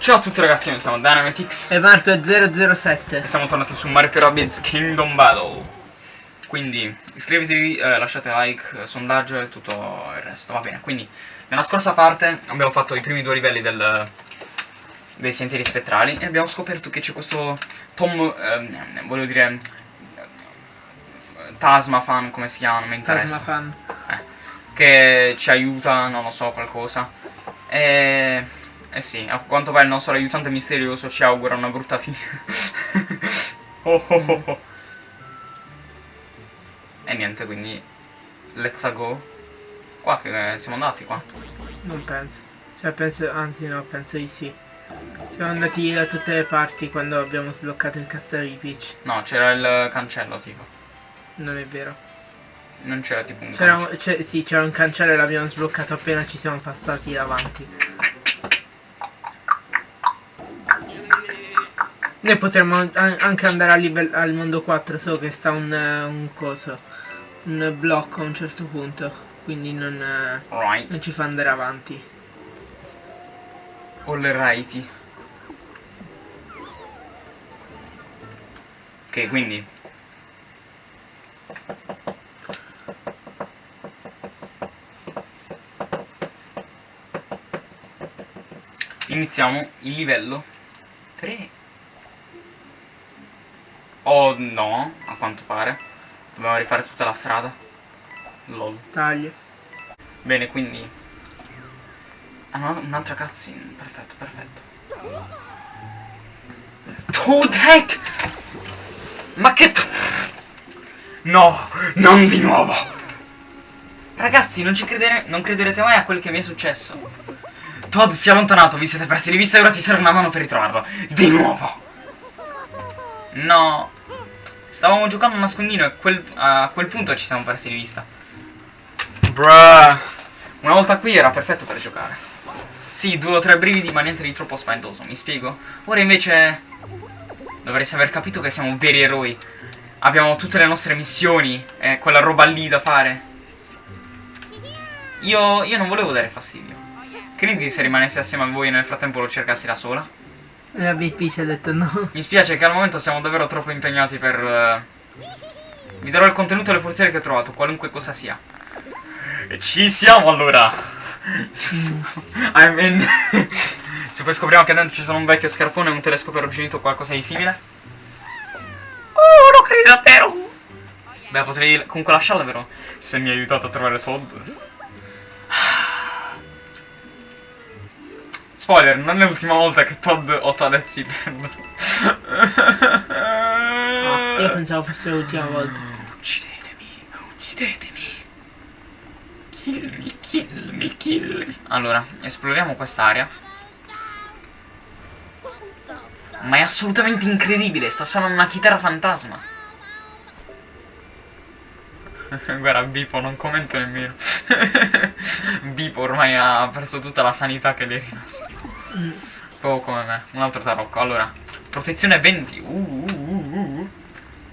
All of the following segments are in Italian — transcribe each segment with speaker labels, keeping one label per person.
Speaker 1: Ciao a tutti ragazzi, noi siamo Dynamitix
Speaker 2: E Marco 007
Speaker 1: e siamo tornati su Mario Rabbids Kingdom Battle. Quindi iscrivetevi, eh, lasciate like, sondaggio e tutto il resto, va bene. Quindi nella scorsa parte abbiamo fatto i primi due livelli del, dei sentieri spettrali e abbiamo scoperto che c'è questo Tom, ehm, voglio dire, Tasma fan, come si chiama, non mi interessa.
Speaker 2: Tasma fan
Speaker 1: Eh, che ci aiuta, non lo so, qualcosa. E... Eh sì, a quanto pare il nostro aiutante misterioso ci augura una brutta fine. oh, oh, oh, oh. E niente, quindi... Let's go. Qua che siamo andati qua.
Speaker 2: Non penso Cioè penso, anzi no, penso di sì Siamo andati da tutte le parti quando abbiamo sbloccato il castello di Peach
Speaker 1: No, c'era il cancello tipo.
Speaker 2: Non è vero
Speaker 1: Non c'era tipo un cancello.
Speaker 2: c'è- sì, c'era un cancello e l'abbiamo sbloccato appena ci siamo passati davanti Noi potremmo an- anche andare al, livello- al mondo 4 Solo che sta un, un coso Un blocco a un certo punto Quindi non,
Speaker 1: Right.
Speaker 2: non ci fa andare avanti
Speaker 1: All righty. Ok, quindi. Iniziamo il livello 3. Oh no, a quanto pare. Dobbiamo rifare tutta la strada. Lol.
Speaker 2: Taglio
Speaker 1: Bene, quindi... Ah, un'altra cutscene. Perfetto, perfetto. Toadhead! Ma che... No, non di nuovo! Ragazzi, non ci credere... non crederete mai a quel che mi è successo. Todd si è allontanato, vi siete persi di vista e ora ti serve una mano per ritrovarlo. Di nuovo! No. Stavamo giocando a nascondino e quel- a quel punto ci siamo persi di vista. Bruh. Una volta qui era perfetto per giocare. Sì, due o tre brividi, ma niente di troppo spaventoso, mi spiego? Ora invece dovreste aver capito che siamo veri eroi. Abbiamo tutte le nostre missioni e quella roba lì da fare. Io, io non volevo dare fastidio. Quindi se rimanessi assieme a voi e nel frattempo lo cercassi da sola?
Speaker 2: La Big Peach ha detto no
Speaker 1: Mi spiace che al momento siamo davvero troppo impegnati per... eh, Vi darò il contenuto e le forziere che ho trovato, qualunque cosa sia. E ci siamo allora! I mean... Se poi scopriamo che dentro ci sono un vecchio scarpone e un telescopio arrugginito o qualcosa di simile. Oh, lo credo davvero! Beh, potrei comunque lasciarla, vero? Se mi hai aiutato a trovare Todd. Spoiler, non è l'ultima volta che Todd o Toadette si perdono.
Speaker 2: Ah, Io pensavo fosse l'ultima volta
Speaker 1: Uccidetemi, uccidetemi. Killmi, killmi, killmi. Allora, esploriamo quest'area. Ma è assolutamente incredibile, sta suonando una chitarra fantasma. Guarda, Bipo, non commento nemmeno. Bipo ormai ha perso tutta la sanità che le è rimasta. Proprio come me. Un altro tarocco. Allora, protezione 20. Uh, uh, uh, uh.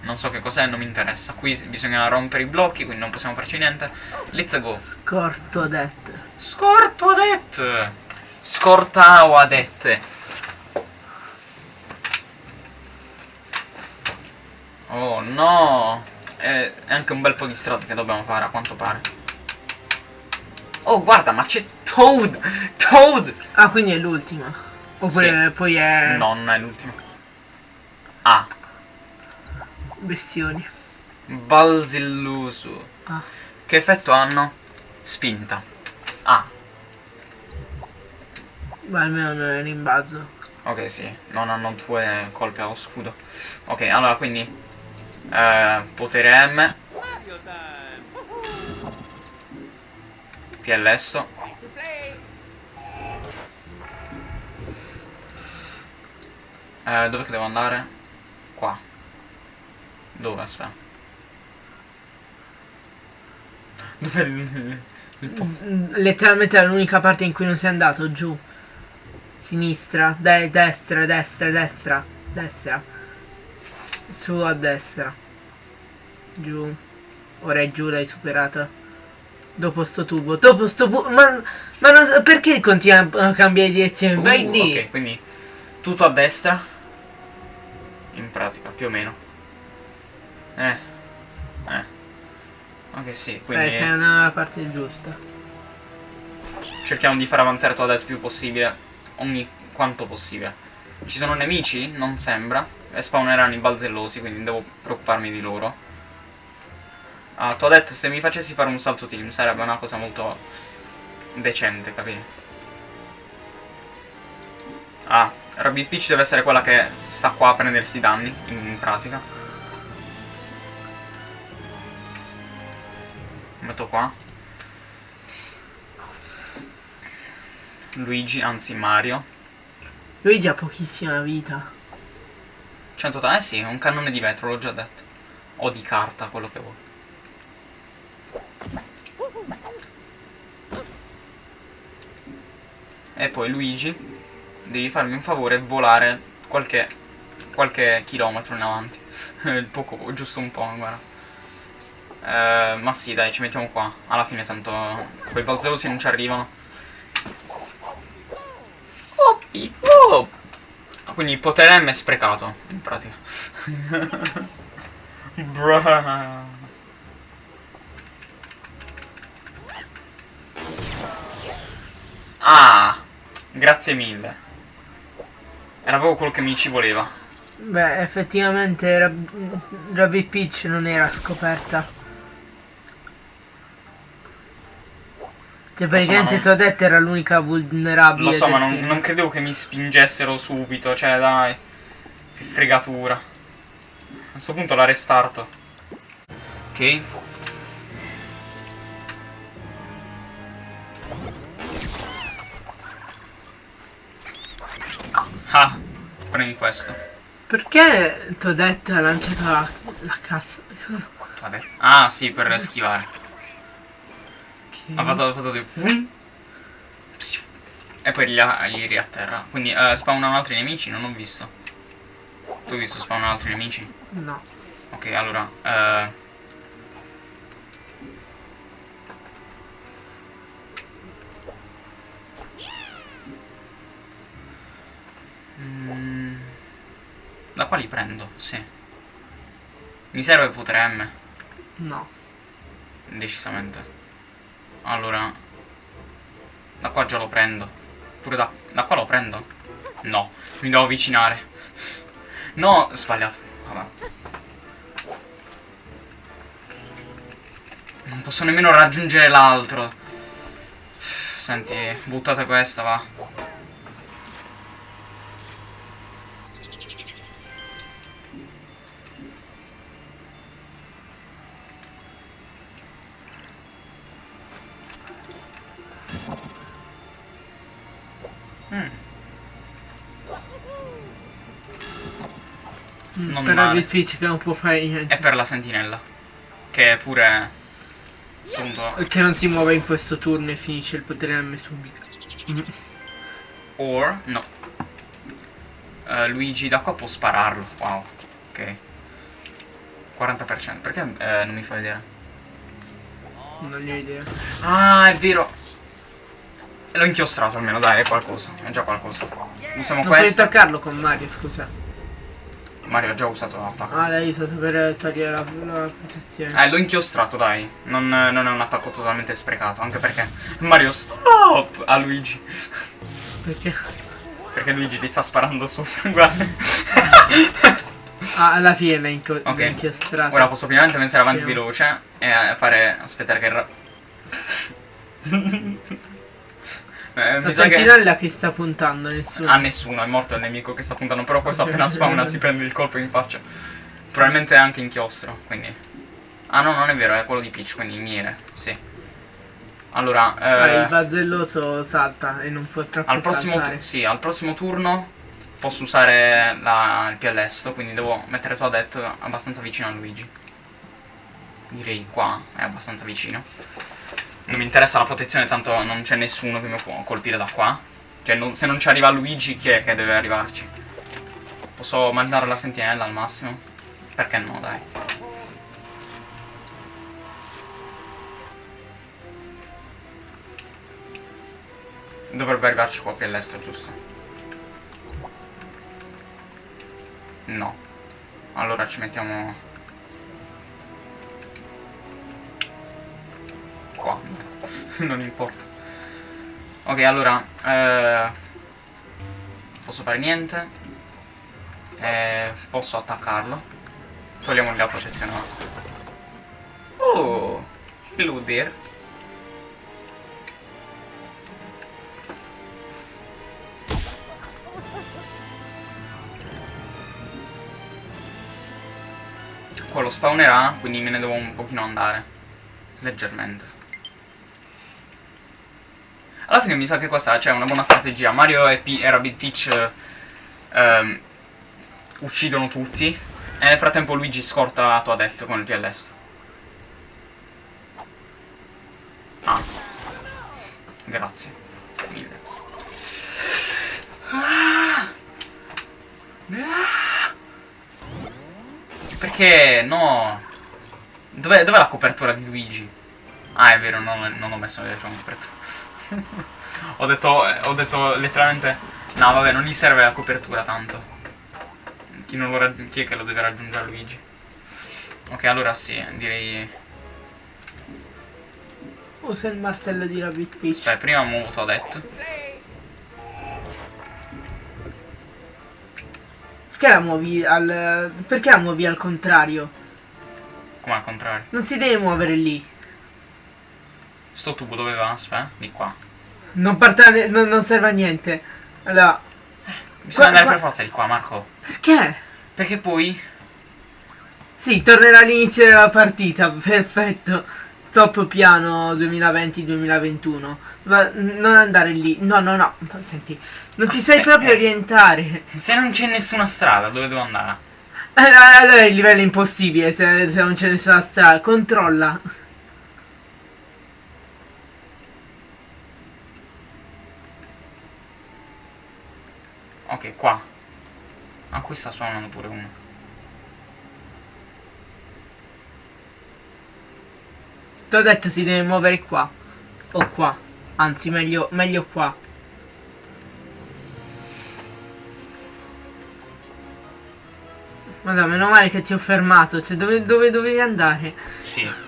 Speaker 1: Non so che cos'è, non mi interessa. Qui bisogna rompere i blocchi, quindi non possiamo farci niente. Let's go.
Speaker 2: Corto detto
Speaker 1: Scortoadette. Scortauadette. Oh no. È anche un bel po' di strada che dobbiamo fare, a quanto pare. Oh, guarda, ma c'è Toad! Toad!
Speaker 2: Ah quindi è l'ultima Oppure
Speaker 1: Sì.
Speaker 2: poi è
Speaker 1: No, non è l'ultima. Ah,
Speaker 2: Bestioni
Speaker 1: Balzilluso.
Speaker 2: Ah
Speaker 1: Che effetto hanno? Spinta. Ah,
Speaker 2: Ma almeno non è rimbalzo
Speaker 1: ok, sì. Non hanno due colpi allo scudo. Ok, allora quindi. Eh, potere M. PLS. Eh, dove che devo andare? Qua. Dove? Aspetta. Dov'è il, il posto?
Speaker 2: Mm, Letteralmente è l'unica parte in cui non sei andato giù Sinistra de- Destra Destra Destra Destra Su a destra Giù Ora è giù l'hai superata Dopo sto tubo Dopo sto tubo Ma, ma non so- perché continua a cambiare direzione? Vai
Speaker 1: Uh,
Speaker 2: lì
Speaker 1: Ok, quindi Tutto a destra. In pratica, più o meno. Eh. Eh. Ok, sì, quindi
Speaker 2: Eh, sei nella parte giusta.
Speaker 1: cerchiamo di far avanzare Toadette il più possibile. Ogni quanto possibile. Ci sono nemici? Non sembra. E spawneranno i balzellosi, quindi devo preoccuparmi di loro. Ah, Toadette, se mi facessi fare un salto team sarebbe una cosa molto decente, capito? Ah, Rabbit Peach deve essere quella che sta qua a prendersi i danni, in pratica. Metto qua. Luigi, anzi Mario.
Speaker 2: Luigi ha pochissima vita.
Speaker 1: 180, eh sì, un cannone di vetro, l'ho già detto. O di carta, quello che vuoi. E poi Luigi, devi farmi un favore e volare qualche, qualche chilometro in avanti. Poco, giusto un po', guarda. Eh, ma sì, dai, ci mettiamo qua. Alla fine tanto quei balzerosi non ci arrivano. Oh, piccolo! Quindi il potere M è sprecato, in pratica. Bruh. Ah, grazie mille. Era proprio quello che mi ci voleva.
Speaker 2: Beh, effettivamente Rab- Rabbit Peach non era scoperta. Cioè praticamente
Speaker 1: non-
Speaker 2: Toadette era l'unica vulnerabile
Speaker 1: Lo so, ma non, non credevo che mi spingessero subito. Cioè, dai. Che fregatura. A questo punto la restarto. Ok. Ah, prendi questo.
Speaker 2: Perché Toadette ha lanciato la, la cassa?
Speaker 1: Vabbè. Ah, sì, per schivare. Ha fatto, ha fatto dei... E poi li, ha- li riatterra. Quindi eh, spawnano altri nemici? Non ho visto. Tu hai visto spawnano altri nemici?
Speaker 2: No.
Speaker 1: Ok, allora... mm, Da qua li prendo, sì. Mi serve potere M,
Speaker 2: No.
Speaker 1: decisamente. Allora... Da qua già lo prendo. Pure da... Da qua lo prendo? No, mi devo avvicinare. No, sbagliato. Vabbè. Non posso nemmeno raggiungere l'altro. Senti, buttate questa, va. Mm. Non
Speaker 2: per Peach che non può fare niente.
Speaker 1: E per la sentinella. Che è pure...
Speaker 2: Che non si muove in questo turno e finisce il potere M subito. Mm.
Speaker 1: Or... No. Eh, Luigi da qua può spararlo. Wow. Ok. 40%. Perché eh, non mi fa vedere?
Speaker 2: Non ne ho idea.
Speaker 1: Ah, è vero. L'ho inchiostrato almeno, dai, è qualcosa. È già qualcosa. Usiamo
Speaker 2: Non puoi
Speaker 1: questo.
Speaker 2: toccarlo con Mario, scusa.
Speaker 1: Mario ha già usato l'attacco.
Speaker 2: Ah, l'hai usato per togliere la, la protezione.
Speaker 1: Eh, l'ho inchiostrato, dai. Non, non è un attacco totalmente sprecato. Anche perché Mario stop a Luigi.
Speaker 2: Perché?
Speaker 1: Perché Luigi gli sta sparando su. Guarda.
Speaker 2: Ah, alla fine l'hai inco-
Speaker 1: Ok.
Speaker 2: l'hai inchiostrato.
Speaker 1: Ora posso finalmente pensare avanti
Speaker 2: Sì.
Speaker 1: veloce e fare. aspettare che. Eh,
Speaker 2: La
Speaker 1: sa che-
Speaker 2: sentinella che sta puntando, nessuno.
Speaker 1: A nessuno, è morto il nemico che sta puntando. Però questo appena spawna si prende il colpo in faccia. Probabilmente è anche inchiostro, quindi. Ah no, non è vero, è quello di Peach, quindi miele, sì. Allora,
Speaker 2: Ah,
Speaker 1: eh,
Speaker 2: il bazzelloso salta e non può troppo
Speaker 1: al prossimo, sì, al prossimo turno posso usare la- il piallesto, quindi devo mettere Toadette abbastanza vicino a Luigi. Direi qua, è abbastanza vicino. Non mi interessa la protezione, tanto non c'è nessuno che mi può colpire da qua. Cioè, non- se non ci arriva Luigi, chi è che deve arrivarci? Posso mandare la sentinella al massimo? Perché no, dai. Dovrebbe arrivarci qua più all'est, giusto? No. Allora ci mettiamo... Qua. non importa. Ok, allora... Eh, posso fare niente. Eh, posso attaccarlo. Togliamogli la protezione. Oh! Hello there. Quello spawnerà, quindi me ne devo un pochino andare. Leggermente. Alla fine mi sa che questa c'è una buona strategia. Mario e, P e Rabbit Peach ehm, uccidono tutti. E nel frattempo Luigi scorta Toadette con il PLS. Ah. Grazie. Mille. Perché no? Dov'è, dov la copertura di Luigi? Ah, è vero, non, non ho messo la copertura. Ho, detto, eh, ho detto letteralmente... No, vabbè, non gli serve la copertura tanto. Chi, non lo chi è che lo deve raggiungere Luigi? Ok, allora sì, direi...
Speaker 2: Usa il martello di Rabbit Peach.
Speaker 1: Beh, prima muovo t'ho detto.
Speaker 2: Perché la muovi al... Perché la muovi al contrario?
Speaker 1: Come al contrario?
Speaker 2: Non si deve muovere lì.
Speaker 1: Sto tubo dove va? Aspetta, di qua.
Speaker 2: Non, partare, non, non serve a niente. Allora...
Speaker 1: Bisogna andare per forza di qua, Marco.
Speaker 2: Perché?
Speaker 1: Perché poi...
Speaker 2: Sì, tornerà all'inizio della partita, perfetto. Top piano 2020-2021. Ma non andare lì. No, no, no. Senti, non ti sai proprio orientare.
Speaker 1: Se non c'è nessuna strada, dove devo andare?
Speaker 2: Eh, allora il livello è impossibile se, se non c'è nessuna strada. Controlla.
Speaker 1: Ok, qua. Ah, qui sta spawnando pure uno.
Speaker 2: Ti ho detto si deve muovere qua. O qua. Anzi, meglio, meglio qua. Madonna, meno male che ti ho fermato. Cioè, dove, dove dovevi andare?
Speaker 1: Sì.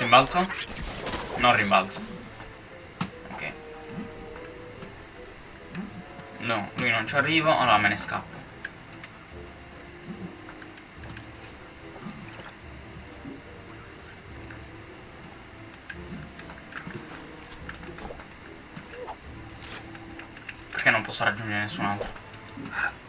Speaker 1: Rimbalzo? Non rimbalzo. Ok. No, lui non ci arrivo, allora me ne scappo. Perché non posso raggiungere nessun altro?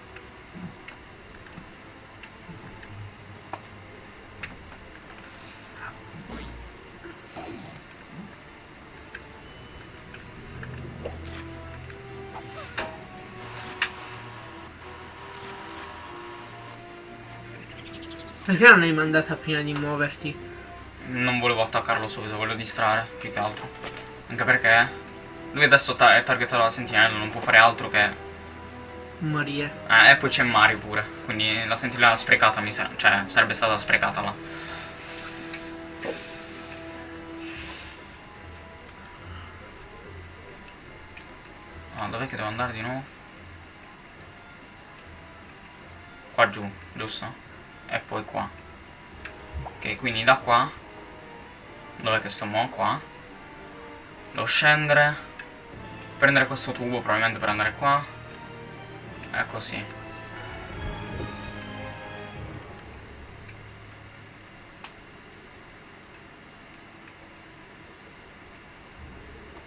Speaker 2: Perché non l'hai mandata prima di muoverti?
Speaker 1: Non volevo attaccarlo subito, volevo distrarre, più che altro. Anche perché lui adesso ta è targetato dalla sentinella, non può fare altro che...
Speaker 2: Morire.
Speaker 1: Eh, e poi c'è Mario pure, quindi la sentinella sprecata mi sa... cioè, sarebbe stata sprecata là. Ah, dov'è che devo andare di nuovo? Qua giù, giusto? E poi qua. Ok quindi da qua. Dove che sto mo? qua. Devo scendere. Prendere questo tubo probabilmente per andare qua. E così.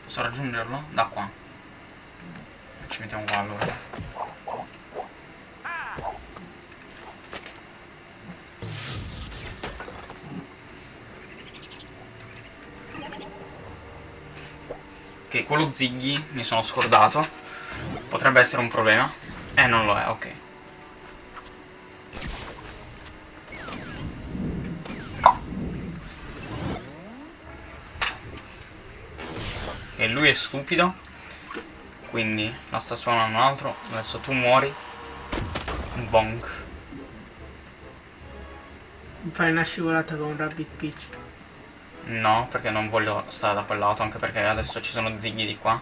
Speaker 1: Posso raggiungerlo? da qua. Ci mettiamo qua allora Ok, quello Ziggy mi sono scordato. Potrebbe essere un problema. Eh, non lo è, ok. E lui è stupido. Quindi la sta spawnando un altro. Adesso tu muori. Bonk.
Speaker 2: Fai una scivolata con Rabbit Peach.
Speaker 1: No, perché non voglio stare da quel lato, anche perché adesso ci sono zighi di qua.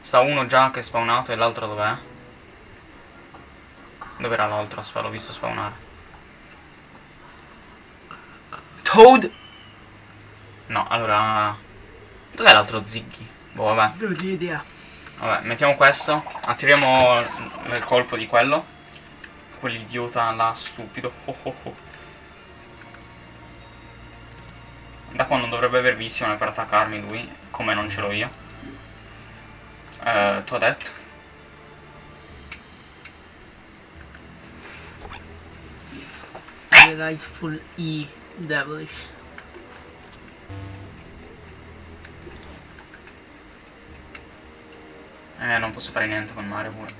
Speaker 1: Sta uno già che è spawnato e l'altro dov'è? Dov'era l'altro? Aspetta, l'ho visto spawnare. Toad! No, allora... Dov'è l'altro Ziggy? Boh, vabbè.
Speaker 2: Non ho idea.
Speaker 1: Vabbè, mettiamo questo. Attiriamo il colpo di quello. Quell'idiota là, stupido. Oh, oh, oh. Da qua non dovrebbe aver visione per attaccarmi lui, come non ce l'ho io. Eh, Toadette.
Speaker 2: Delightful E. Devilish.
Speaker 1: Eh, non posso fare niente con Mario pure.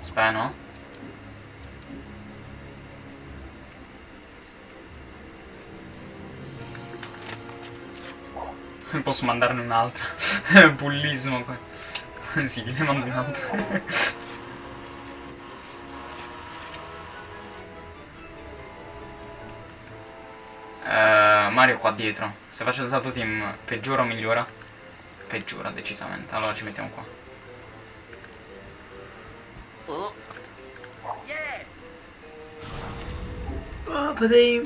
Speaker 1: Aspetta, no? Posso mandarne un'altra. Bullismo qua. sì, ne mando un'altra. Eh, Mario qua dietro. Se faccio il salto team peggiora o migliora? Peggiora decisamente. Allora ci mettiamo qua.
Speaker 2: Oh, potrei...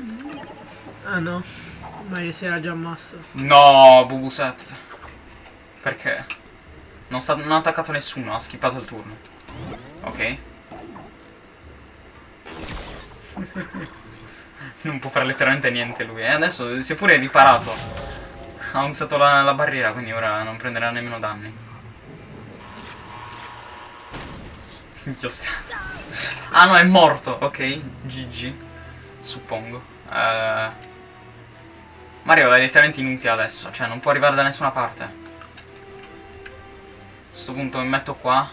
Speaker 2: Ah no. Mario si era già ammasso.
Speaker 1: No, Bubuset. Perché? Non, sta, non ha attaccato nessuno, ha skippato il turno. Ok. non può fare letteralmente niente lui. E adesso si è pure riparato. Ha usato la, la barriera, quindi ora non prenderà nemmeno danni. Ah no, è morto. Ok, GG. Suppongo. Uh, Mario è letteralmente inutile adesso. Cioè, non può arrivare da nessuna parte. A questo punto mi metto qua.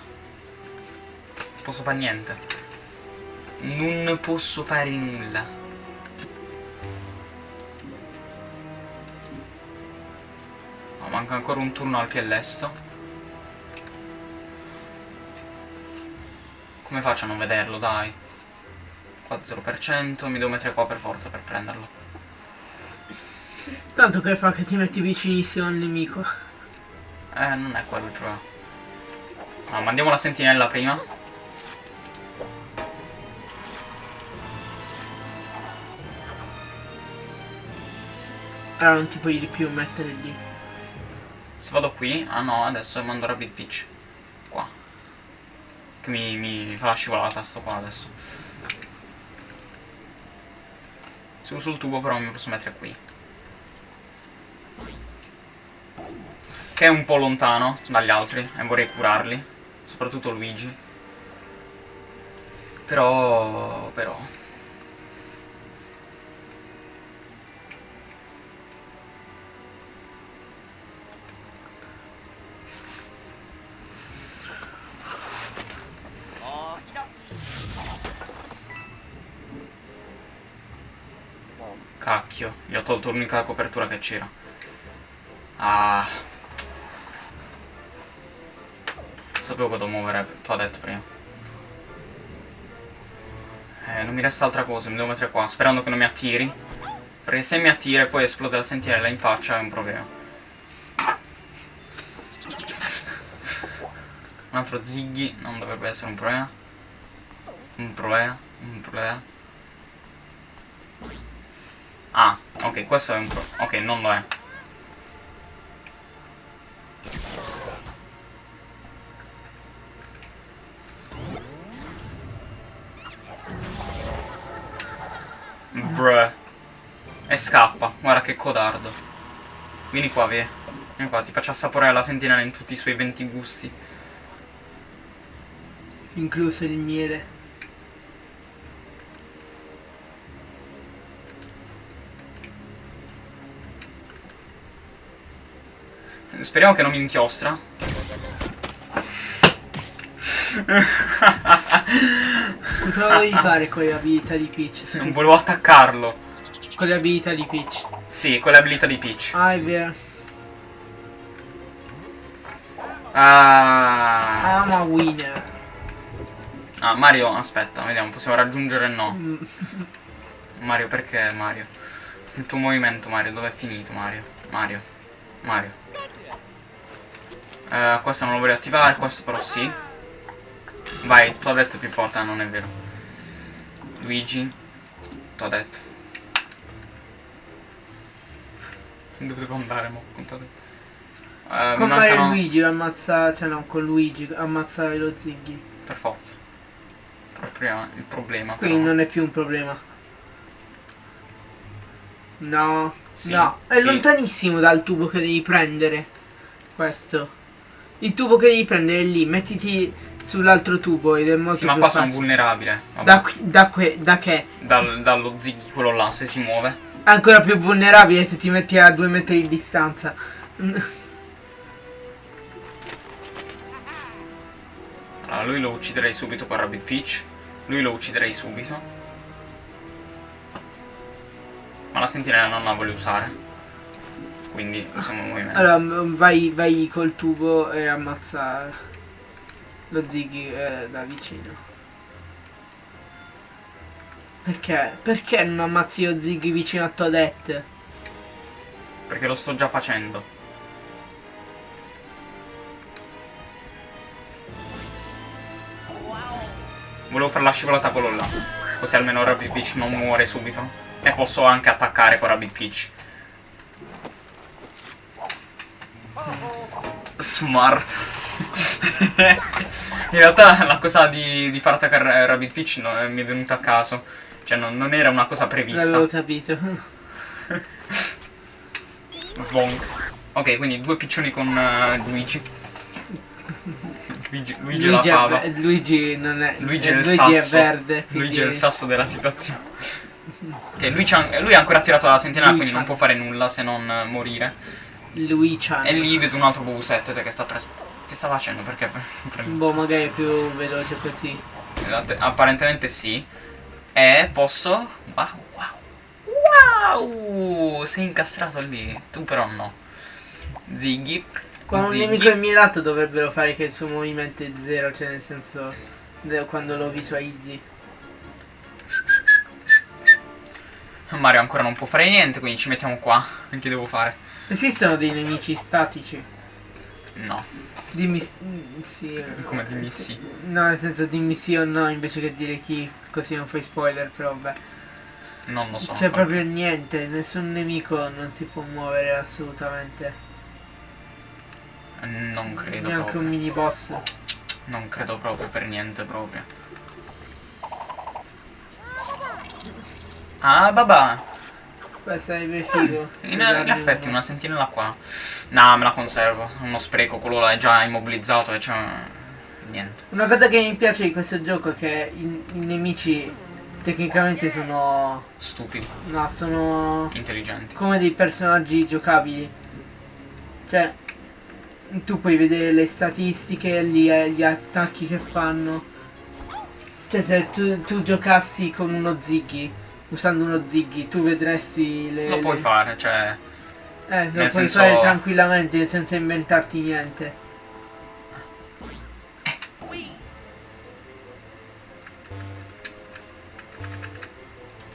Speaker 1: Non posso fare niente. Non posso fare nulla. No, manca ancora un turno al piellesto. Come faccio a non vederlo, dai? Qua 0%, mi devo mettere qua per forza per prenderlo.
Speaker 2: Tanto che fa che ti metti vicinissimo al nemico.
Speaker 1: Eh, non è quello il problema. No, mandiamo la sentinella prima.
Speaker 2: Allora non ti puoi di più mettere lì.
Speaker 1: Se vado qui, ah no, adesso mando Rabbit Peach. Qua. Che mi, mi fa la scivolata sto qua adesso. Se uso il tubo però mi posso mettere qui. Che è un po' lontano dagli altri e vorrei curarli. Soprattutto Luigi. Però... però... Cacchio, gli ho tolto l'unica copertura che c'era. Ah. Sapevo dovevo muovere, detto prima. Eh, non mi resta altra cosa, mi devo mettere qua, sperando che non mi attiri. Perché se mi attira e poi esplode la sentinella in faccia è un problema. Un altro Ziggy non dovrebbe essere un problema. Un problema, un problema. Ah, ok, questo è un pro... Ok, non lo è. Bruh. E scappa. Guarda che codardo. Vieni qua, via. Vieni qua, ti faccio assaporare la sentinella in tutti i suoi 20 gusti.
Speaker 2: Incluso il miele.
Speaker 1: Speriamo che non mi inchiostra.
Speaker 2: Cosa volevi fare con le abilità di Peach? scusa?
Speaker 1: Non volevo attaccarlo.
Speaker 2: Con le abilità di Peach.
Speaker 1: Sì, con le abilità di Peach.
Speaker 2: Ah, è vero.
Speaker 1: Ah.
Speaker 2: I'm a winner.
Speaker 1: Ah, Mario, aspetta, vediamo, possiamo raggiungere il no.
Speaker 2: Mm,
Speaker 1: Mario, perché Mario? Il tuo movimento, Mario, dove è finito, Mario? Mario. Mario. Eh, questo non lo voglio attivare, questo però sì. Vai, t'ho detto più forte, ah, non è vero. Luigi. T'ho detto. Dove devo andare, mo? Con t'ho detto. Eh, mi
Speaker 2: Con Mario e
Speaker 1: mancano-
Speaker 2: Luigi ammazza. Cioè no, con Luigi ammazza lo Ziggy.
Speaker 1: Per forza. Proprio il problema.
Speaker 2: Quindi
Speaker 1: però.
Speaker 2: non è più un problema. No,
Speaker 1: Sì,
Speaker 2: no, è
Speaker 1: sì.
Speaker 2: lontanissimo dal tubo che devi prendere. Questo. Il tubo che devi prendere è lì, mettiti sull'altro tubo ed è molto
Speaker 1: Sì, ma qua sono vulnerabile.
Speaker 2: Da, qui, da, que- da che?
Speaker 1: Dal- dallo ziggy quello là, se si muove.
Speaker 2: Ancora più vulnerabile se ti metti a due metri di distanza.
Speaker 1: Allora, lui lo ucciderei subito con Rabbit Peach. Lui lo ucciderei subito. Ma la sentinella non la voglio usare. Quindi usiamo il movimento.
Speaker 2: Allora, vai, vai col tubo e ammazza lo Ziggy eh, da vicino. Perché? Perché non ammazzi lo Ziggy vicino a Toadette?
Speaker 1: Perché lo sto già facendo. Volevo fare la scivolata quello là. Così almeno Rabbit Peach non muore subito. E posso anche attaccare con Rabbit Peach. Smart. In realtà la cosa di, di far attaccare Rabbit Peach non- mi è venuta a caso. Cioè non, non era una cosa prevista.
Speaker 2: L'avevo capito.
Speaker 1: Vonk. Ok, quindi due piccioni con eh, Luigi. Luigi, Luigi, la
Speaker 2: è Luigi non è.
Speaker 1: Luigi
Speaker 2: eh,
Speaker 1: è il
Speaker 2: Luigi
Speaker 1: sasso.
Speaker 2: è verde.
Speaker 1: Luigi è il
Speaker 2: quindi-
Speaker 1: sasso della situazione. Ok, lui, lui ha ancora tirato la sentinella, quindi non può fare nulla se non eh, morire.
Speaker 2: Luigi.
Speaker 1: E lì vedo un altro 7 che sta pres- Che sta facendo? Perché?
Speaker 2: Boh, magari è più veloce così.
Speaker 1: Apparentemente sì. E posso. Wow, wow. Wow! Sei incastrato lì. Tu però no. Ziggy.
Speaker 2: Quando un
Speaker 1: Ziggy.
Speaker 2: nemico è mirato dovrebbero fare che il suo movimento è zero, cioè nel senso. Quando lo visualizzi.
Speaker 1: Mario ancora non può fare niente, quindi ci mettiamo qua. Che devo fare?
Speaker 2: Esistono dei nemici statici.
Speaker 1: No.
Speaker 2: Dimmi mm, sì. eh,
Speaker 1: Come dimmi sì.
Speaker 2: No, nel senso dimmi sì o no invece che dire chi, così non fai spoiler, però vabbè.
Speaker 1: Non lo so.
Speaker 2: C'è
Speaker 1: ancora.
Speaker 2: proprio niente, nessun nemico non si può muovere assolutamente.
Speaker 1: Non credo
Speaker 2: Neanche
Speaker 1: proprio.
Speaker 2: un mini boss.
Speaker 1: Non credo proprio per niente proprio. Ah, babà.
Speaker 2: Beh, sarebbe figo.
Speaker 1: In, in
Speaker 2: usarne
Speaker 1: effetti
Speaker 2: uno.
Speaker 1: una sentinella qua. No, me la conservo. Uno spreco, quello là è già immobilizzato e c'è. Niente.
Speaker 2: Una cosa che mi piace di questo gioco è che i, i nemici tecnicamente sono.
Speaker 1: Stupidi,
Speaker 2: No, sono
Speaker 1: intelligenti.
Speaker 2: come dei personaggi giocabili. Cioè, tu puoi vedere le statistiche, gli, gli attacchi che fanno. Cioè, se tu, tu giocassi con uno Ziggy, usando uno Ziggy, tu vedresti le.
Speaker 1: Lo puoi
Speaker 2: le-
Speaker 1: fare, cioè.
Speaker 2: Eh, lo puoi
Speaker 1: senso-
Speaker 2: fare tranquillamente senza inventarti niente.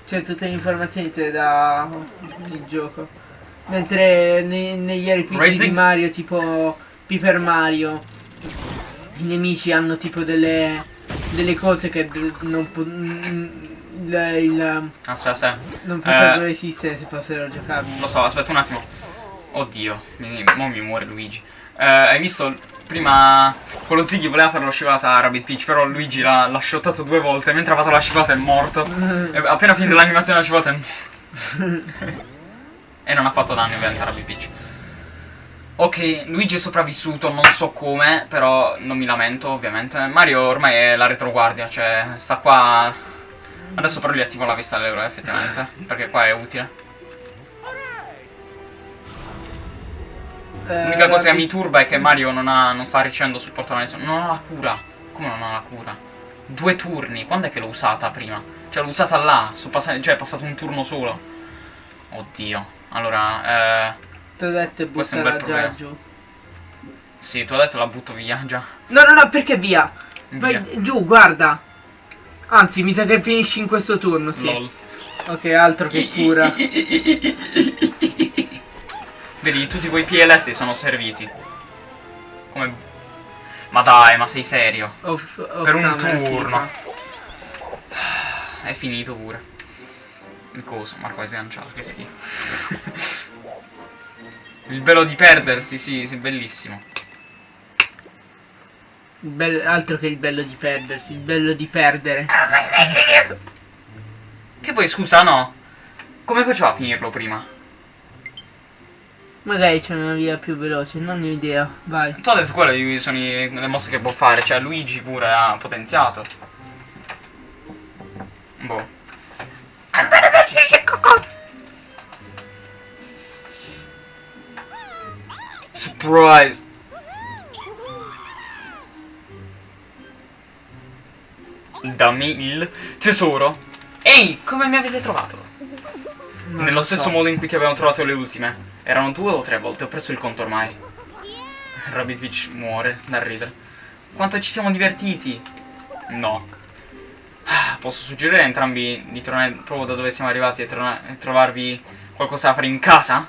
Speaker 2: Cioè tutte le informazioni te le dà il gioco. Mentre ne- negli RPG di
Speaker 1: Rising-
Speaker 2: Mario tipo Paper Mario i nemici hanno tipo delle, delle cose che non, po- mm, il, il-
Speaker 1: Aspetta, aspetta.
Speaker 2: non potrebbero
Speaker 1: Eh.
Speaker 2: esistere se fossero giocabili.
Speaker 1: Lo so, aspetta un attimo. Oddio, mi, mo mi muore Luigi. Eh, hai visto prima quello Ziggy voleva fare lo scivolata a Rabbit Peach, però Luigi l'ha, shottato due volte. Mentre ha fatto la scivolata è morto. E appena finito l'animazione della scivolata è... e non ha fatto danni ovviamente a Rabbit Peach. Ok, Luigi è sopravvissuto, non so come, però non mi lamento ovviamente. Mario ormai è la retroguardia, cioè sta qua... Adesso però gli attivo la vista dell'euro effettivamente, perché qua è utile.
Speaker 2: Eh,
Speaker 1: L'unica cosa che mi turba è che Mario non, ha, non sta ricevendo supporto alla nessuno. Non ha la cura. Come non ha la cura? Due turni. Quando è che l'ho usata prima? Cioè l'ho usata là. Passati- cioè è passato un turno solo. Oddio. Allora, eh.
Speaker 2: Ti ho detto
Speaker 1: Questo è un bel problema.
Speaker 2: giù.
Speaker 1: Sì, ti ho detto la butto via già.
Speaker 2: No, no, no, perché via? Vai
Speaker 1: Via.
Speaker 2: giù, guarda. Anzi, mi sa che finisci in questo turno, sì.
Speaker 1: Lol.
Speaker 2: Ok, altro che cura.
Speaker 1: Vedi, tutti quei PLS sono serviti. Come... Ma dai, ma sei serio?
Speaker 2: Off, off
Speaker 1: Per un turno. È finito pure. Il coso, Marco hai sganciato, che schifo. Il bello di perdersi, sì, sì, bellissimo.
Speaker 2: Bello- altro che il bello di perdersi, il bello di perdere.
Speaker 1: Che poi, scusa, no? Come faceva a finirlo prima?
Speaker 2: Magari c'è una via più veloce, non ho idea. Vai.
Speaker 1: Tu hai detto quelle di- sono le mosse che può fare, cioè Luigi pure ha potenziato. Boh. Surprise! Dammi il tesoro. Ehi, come mi avete trovato?
Speaker 2: Non
Speaker 1: Nello
Speaker 2: lo
Speaker 1: stesso
Speaker 2: so.
Speaker 1: modo in cui ti avevano trovato le ultime. Erano due o tre volte, ho perso il conto ormai. Rabbit Peach muore dal ridere. Quanto ci siamo divertiti! No. Ah, Posso suggerire a entrambi di tornare proprio da dove siamo arrivati e, e trovarvi qualcosa da fare in casa?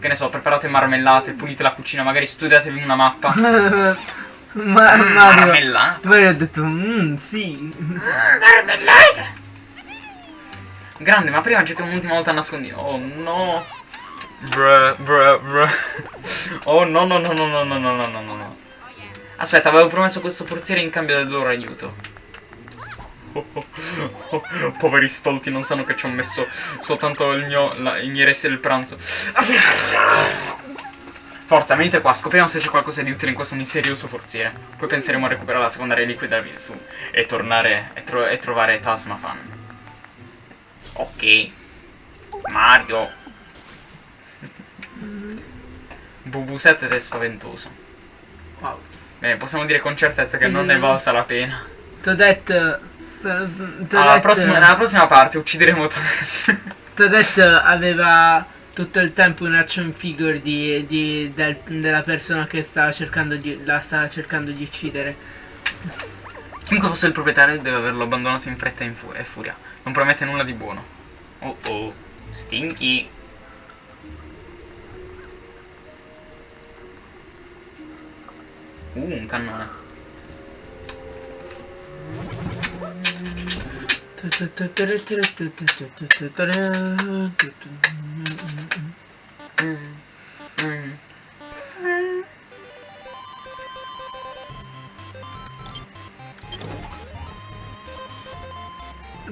Speaker 1: Che ne so, preparate marmellate, pulite la cucina, magari studiatevi una mappa.
Speaker 2: Ma
Speaker 1: Mm,
Speaker 2: Mario,
Speaker 1: Marmellata.
Speaker 2: Mario ha detto, mmm, sì.
Speaker 1: Marmellata! Grande, ma prima giochiamo un'ultima volta a nascondino. Oh no! Bruh, bruh, bruh. Oh no, no, no, no, no, no, no, no, no, no, no. Aspetta, avevo promesso questo forziere in cambio del loro aiuto. Oh, oh, oh, poveri stolti non sanno che ci ho messo soltanto il mio, la- i miei resti del pranzo. Forza, venite qua, scopriamo se c'è qualcosa di utile in questo misterioso forziere. Poi penseremo a recuperare la seconda reliquia della virtù e tornare e, tro- e trovare Tasmafan. Ok. Mario. Bubu7 è spaventoso.
Speaker 2: Wow.
Speaker 1: Bene, possiamo dire con certezza che non ne è valsa la pena.
Speaker 2: T'ho detto... T'ho
Speaker 1: Alla prossima, nella prossima parte uccideremo Toadette.
Speaker 2: t'ho detto aveva tutto il tempo un action figure di, di- del- della persona che stava cercando di, la stava cercando di uccidere.
Speaker 1: Chiunque fosse il proprietario deve averlo abbandonato in fretta e in fu- e furia. Non promette nulla di buono. Oh oh. Stinky. Uh, un cannone.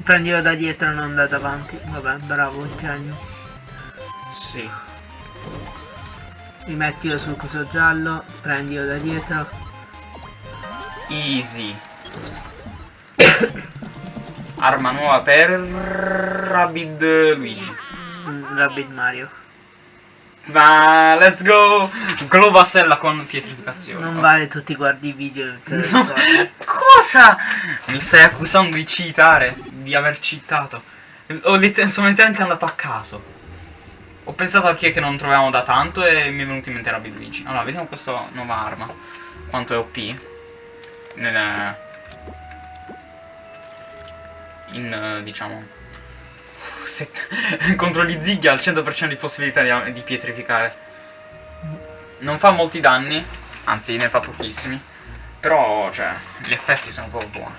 Speaker 2: Prendilo da dietro non da davanti. Vabbè, bravo, il genio.
Speaker 1: Sì.
Speaker 2: Rimettilo sul coso giallo, prendilo da dietro.
Speaker 1: Easy. Arma nuova per Rabid Luigi.
Speaker 2: Rabbit Mario.
Speaker 1: Ma let's go! Globastella con pietrificazione.
Speaker 2: Non vale tutti guardi i video.
Speaker 1: No. Cosa? Mi stai accusando di cheatare? Di aver cheatato? Ho letter- sono letteralmente andato a caso. Ho pensato a chi è che non troviamo da tanto e mi è venuto in mente Rabid Luigi. Allora, vediamo questa nuova arma. Quanto è OP. Nel... In, eh, diciamo... contro gli zighi ha il 100% di possibilità di, di pietrificare. Non fa molti danni, anzi ne fa pochissimi. Però, cioè, gli effetti sono proprio buoni.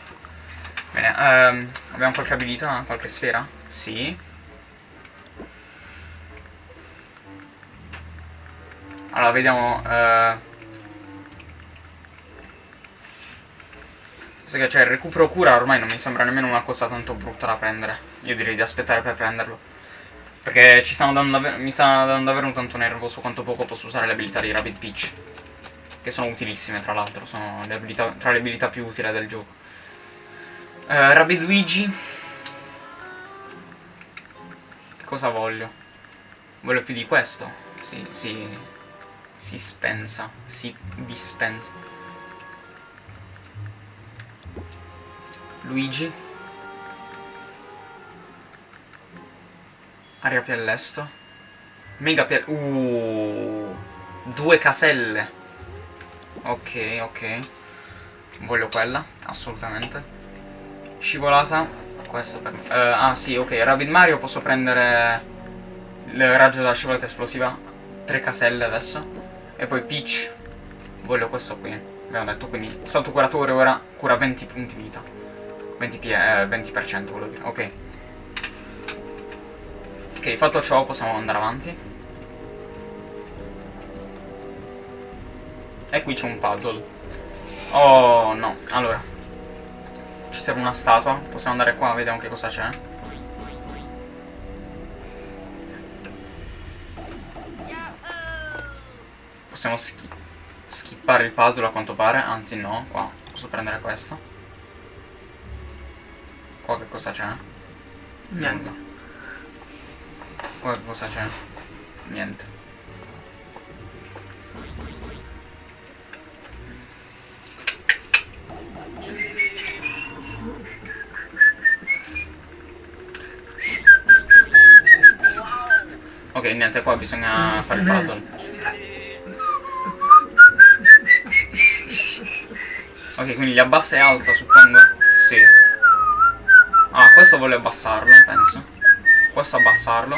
Speaker 1: Bene, ehm, abbiamo qualche abilità? Qualche sfera? Sì. Allora, vediamo... Eh... Sai che c'è il recupero cura ormai non mi sembra nemmeno una cosa tanto brutta da prendere. Io direi di aspettare per prenderlo. Perché ci stanno dando mi sta dando davvero un tanto nervo su quanto poco posso usare le abilità di Rabbit Peach. Che sono utilissime tra l'altro, sono le abilità, tra le abilità più utili del gioco. Eh, Rabbit Luigi. Che cosa voglio? Voglio più di questo. Si, si, si spensa, si dispensa. Luigi. Aria piellesto. Mega piel... Uh, due caselle. Ok, ok. Voglio quella, assolutamente. Scivolata. Questo per me. Eh, ah sì, ok. Rabbit Mario posso prendere il raggio della scivolata esplosiva. Tre caselle adesso. E poi Peach. Voglio questo qui. Abbiamo detto quindi. Salto curatore ora cura 20 punti vita. 20, P- eh, 20% volevo dire. Ok. Ok, fatto ciò possiamo andare avanti. E qui c'è un puzzle. Oh no, allora. Ci serve una statua. Possiamo andare qua, vediamo che cosa c'è. Possiamo schi skippare il puzzle a quanto pare. Anzi no, qua. Posso prendere questo. Qua che cosa c'è?
Speaker 2: Niente.
Speaker 1: Qua che cosa c'è? Niente. Ok, niente, qua bisogna fare il puzzle. Ok, quindi li abbassa e alza, suppongo? Questo voglio abbassarlo, penso. Questo abbassarlo.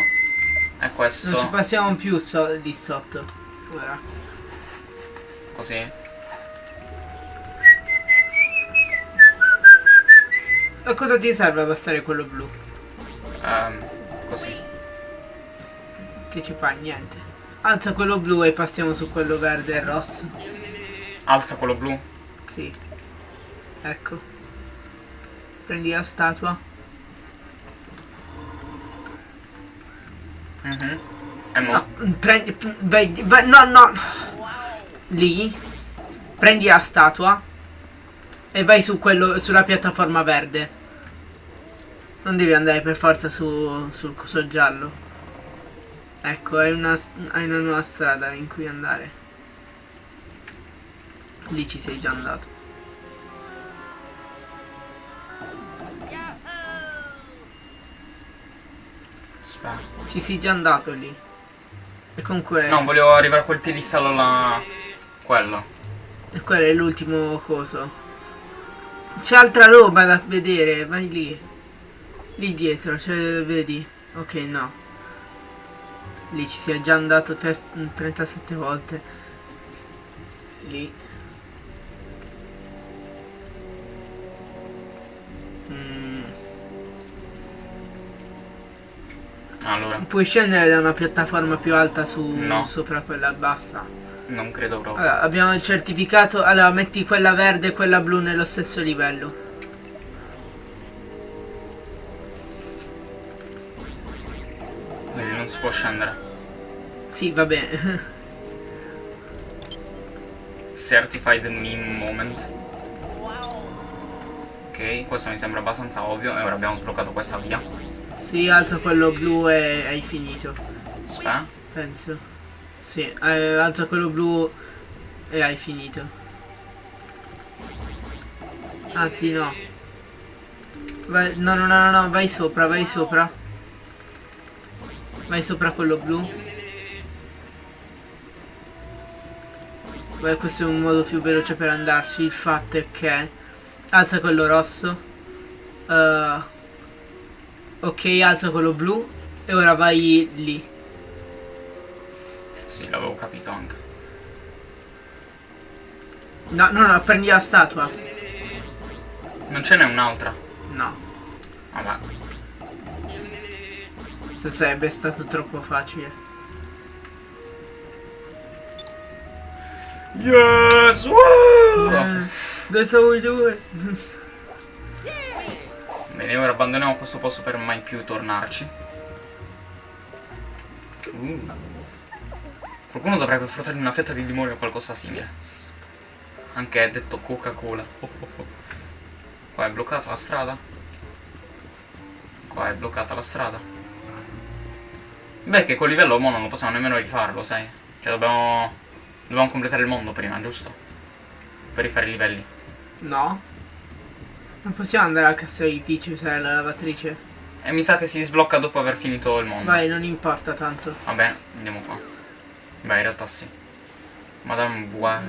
Speaker 1: E questo...
Speaker 2: Non ci passiamo più so di sotto. Ora.
Speaker 1: Così.
Speaker 2: A cosa ti serve abbassare quello blu?
Speaker 1: Ehm, così.
Speaker 2: Che ci fai? Niente. Alza quello blu e passiamo su quello verde e rosso.
Speaker 1: Alza quello blu.
Speaker 2: Sì. Ecco. Prendi la statua. No, prendi. Vai, vai, no, no. Lì. Prendi la statua. E vai su quello, sulla piattaforma verde. Non devi andare per forza su, sul coso giallo. Ecco, hai una, hai una nuova strada in cui andare. Lì ci sei già andato. Ci sei già andato lì. E comunque.
Speaker 1: No, volevo arrivare a quel piedistallo là. Quello.
Speaker 2: E quello è l'ultimo coso. C'è altra roba da vedere, vai lì. Lì dietro, cioè, vedi? Ok, no. Lì ci si è già andato tre- 37 volte. Lì.
Speaker 1: Allora,
Speaker 2: Puoi scendere da una piattaforma più alta su
Speaker 1: No.
Speaker 2: sopra quella bassa.
Speaker 1: non credo proprio.
Speaker 2: Allora, abbiamo il certificato. Allora, metti quella verde e quella blu nello stesso livello.
Speaker 1: Quindi non si può scendere.
Speaker 2: Sì, va bene.
Speaker 1: Certified meme moment. Ok, questo mi sembra abbastanza ovvio. E ora abbiamo sbloccato questa via.
Speaker 2: Sì, alza quello blu e hai finito.
Speaker 1: Aspetta.
Speaker 2: Penso. Sì, eh, alza quello blu e hai finito. Anzi, no. Vai, no, no, no, no, no, vai sopra, vai sopra. Vai sopra quello blu. Beh, questo è un modo più veloce per andarci. Il fatto è che alza quello rosso. Eh, ok, alza quello blu. E ora vai lì.
Speaker 1: Sì, l'avevo capito anche.
Speaker 2: No, no, no, prendi la statua.
Speaker 1: Non ce n'è un'altra.
Speaker 2: No,
Speaker 1: Vabbè.
Speaker 2: se sarebbe stato troppo facile.
Speaker 1: Yes! Woo!
Speaker 2: Eh, dove siamo i due?
Speaker 1: Bene, ora abbandoniamo questo posto per mai più tornarci. Uh. Qualcuno dovrebbe portargli una fetta di limone o qualcosa simile. Anche detto Coca-Cola. Oh, oh, oh. Qua è bloccata la strada. Qua è bloccata la strada. Beh, che col livello mo non lo possiamo nemmeno rifarlo, sai? Cioè dobbiamo... Dobbiamo completare il mondo prima, giusto? Per rifare i livelli.
Speaker 2: No. Non possiamo andare al castello di Peach usare la lavatrice.
Speaker 1: E mi sa che si sblocca dopo aver finito il mondo.
Speaker 2: Vai, non importa tanto.
Speaker 1: Va bene, andiamo qua. Beh, in realtà sì. Madame Bois...